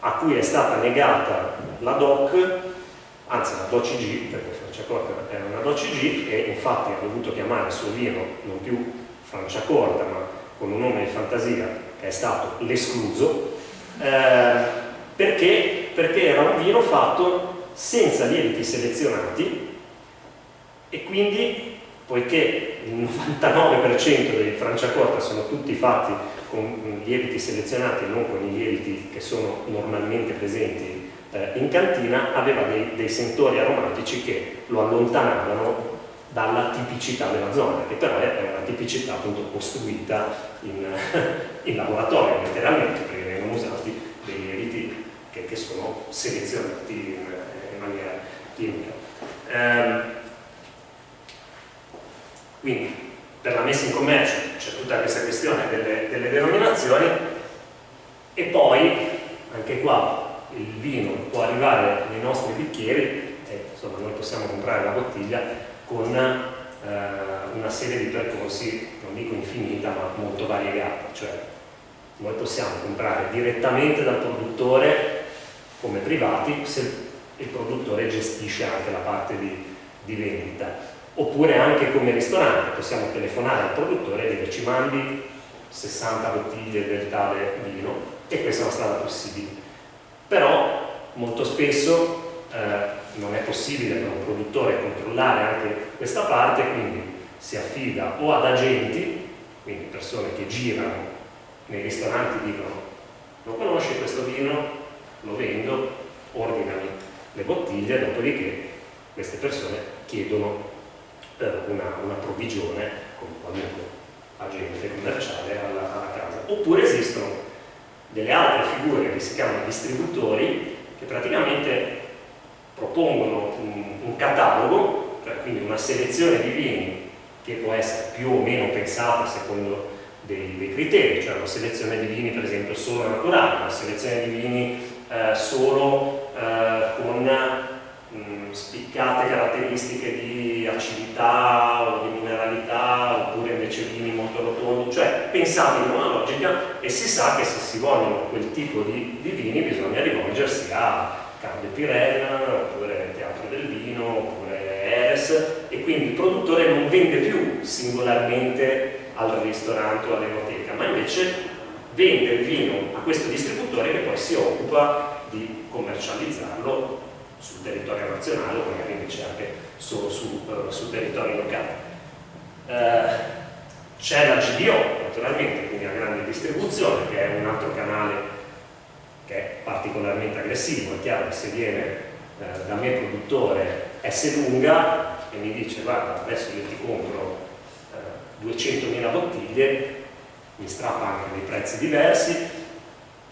a cui è stata negata la DOC, anzi la DOCG, perché Franciacorta è una DOCG e infatti ha dovuto chiamare il suo vino non più Franciacorta ma con un nome di fantasia che è stato l'escluso, eh, perché? Perché era un vino fatto senza lieviti selezionati e quindi, poiché il 99% dei Franciacorta sono tutti fatti con lieviti selezionati e non con i lieviti che sono normalmente presenti eh, in cantina, aveva dei, dei sentori aromatici che lo allontanavano dalla tipicità della zona, che però è una tipicità appunto costruita in, in laboratorio, letteralmente, perché vengono usati dei lieviti che, che sono selezionati in, in maniera chimica. Eh, quindi per la messa in commercio c'è tutta questa questione delle, delle denominazioni e poi anche qua il vino può arrivare nei nostri bicchieri e insomma noi possiamo comprare la bottiglia con eh, una serie di percorsi, non dico infinita, ma molto variegata, cioè noi possiamo comprare direttamente dal produttore come privati se il produttore gestisce anche la parte di, di vendita. Oppure anche come ristorante possiamo telefonare al produttore e dire ci mandi 60 bottiglie del tale vino. E questa è una strada possibile però molto spesso eh, non è possibile per un produttore controllare anche questa parte quindi si affida o ad agenti quindi persone che girano nei ristoranti dicono lo conosci questo vino? lo vendo, ordinano le bottiglie, dopodiché queste persone chiedono eh, una, una, provvigione con qualunque agente commerciale alla, alla, casa. Oppure esistono delle altre figure che si chiamano distributori che praticamente propongono un, un catalogo, cioè quindi una selezione di vini che può essere più o meno pensata secondo dei, dei criteri, cioè una selezione di vini per esempio solo naturali, una selezione di vini eh, solo eh, con mh, mm, spiccate caratteristiche di acidità o di mineralità impensabile una logica e si sa che se si vogliono quel tipo di, di vini bisogna rivolgersi a Carlo Pirella, oppure Teatro del Vino, oppure Eres e quindi il produttore non vende più singolarmente al ristorante o all'enoteca, ma invece vende il vino a questo distributore che poi si occupa di commercializzarlo sul territorio nazionale o magari invece anche solo su, uh, sul territorio locale. Uh, c'è la GDO naturalmente, quindi la grande distribuzione che è un altro canale che è particolarmente aggressivo, è chiaro che se viene eh, da me produttore S lunga e mi dice guarda adesso io ti compro eh, 200.000 bottiglie, mi strappa anche dei prezzi diversi,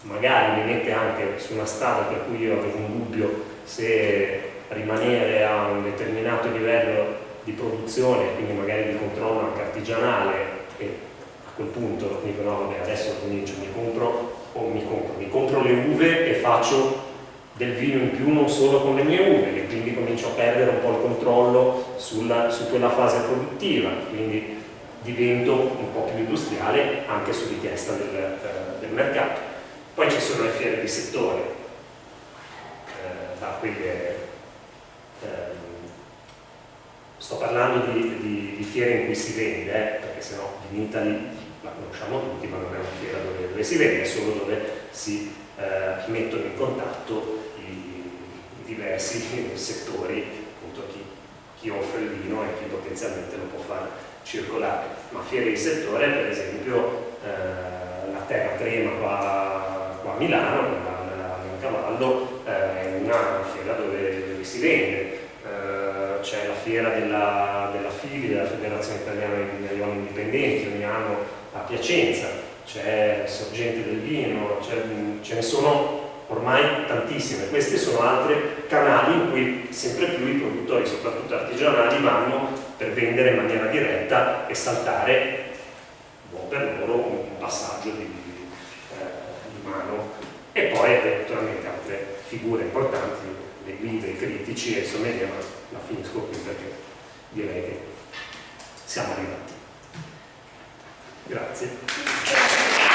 magari mi mette anche su una strada per cui io avevo un dubbio se rimanere a un determinato livello di produzione, quindi magari di controllo anche artigianale e a quel punto dico no vabbè adesso comincio, mi compro o mi compro, mi compro le uve e faccio del vino in più non solo con le mie uve e quindi comincio a perdere un po' il controllo sulla, su quella fase produttiva quindi divento un po' più industriale anche su richiesta del, eh, del mercato. Poi ci sono le fiere di settore eh, da quelle eh, sto parlando di, di, di, fiere in cui si vende perché sennò in Italy la conosciamo tutti, ma non è una fiera dove, dove si vede, è solo dove si eh, mettono in contatto i, i diversi settori, appunto chi, chi, offre il vino e chi potenzialmente lo può far circolare. Ma fiere di settore, per esempio, eh, la Terra Crema qua, qua a Milano, a Cavallo, eh, è una fiera dove, dove si vende. C'è la fiera della, della FIVI, della Federazione Italiana dei Vinaglioli Indipendenti, ogni anno a Piacenza, c'è Sorgente del Vino, ce ne sono ormai tantissime. Questi sono altri canali in cui sempre più i produttori, soprattutto artigianali, vanno per vendere in maniera diretta e saltare buon per loro un passaggio di, eh, di mano. E poi naturalmente altre figure importanti, le guide, i critici e i sommelier, la finisco qui perché direi che siamo arrivati. Grazie.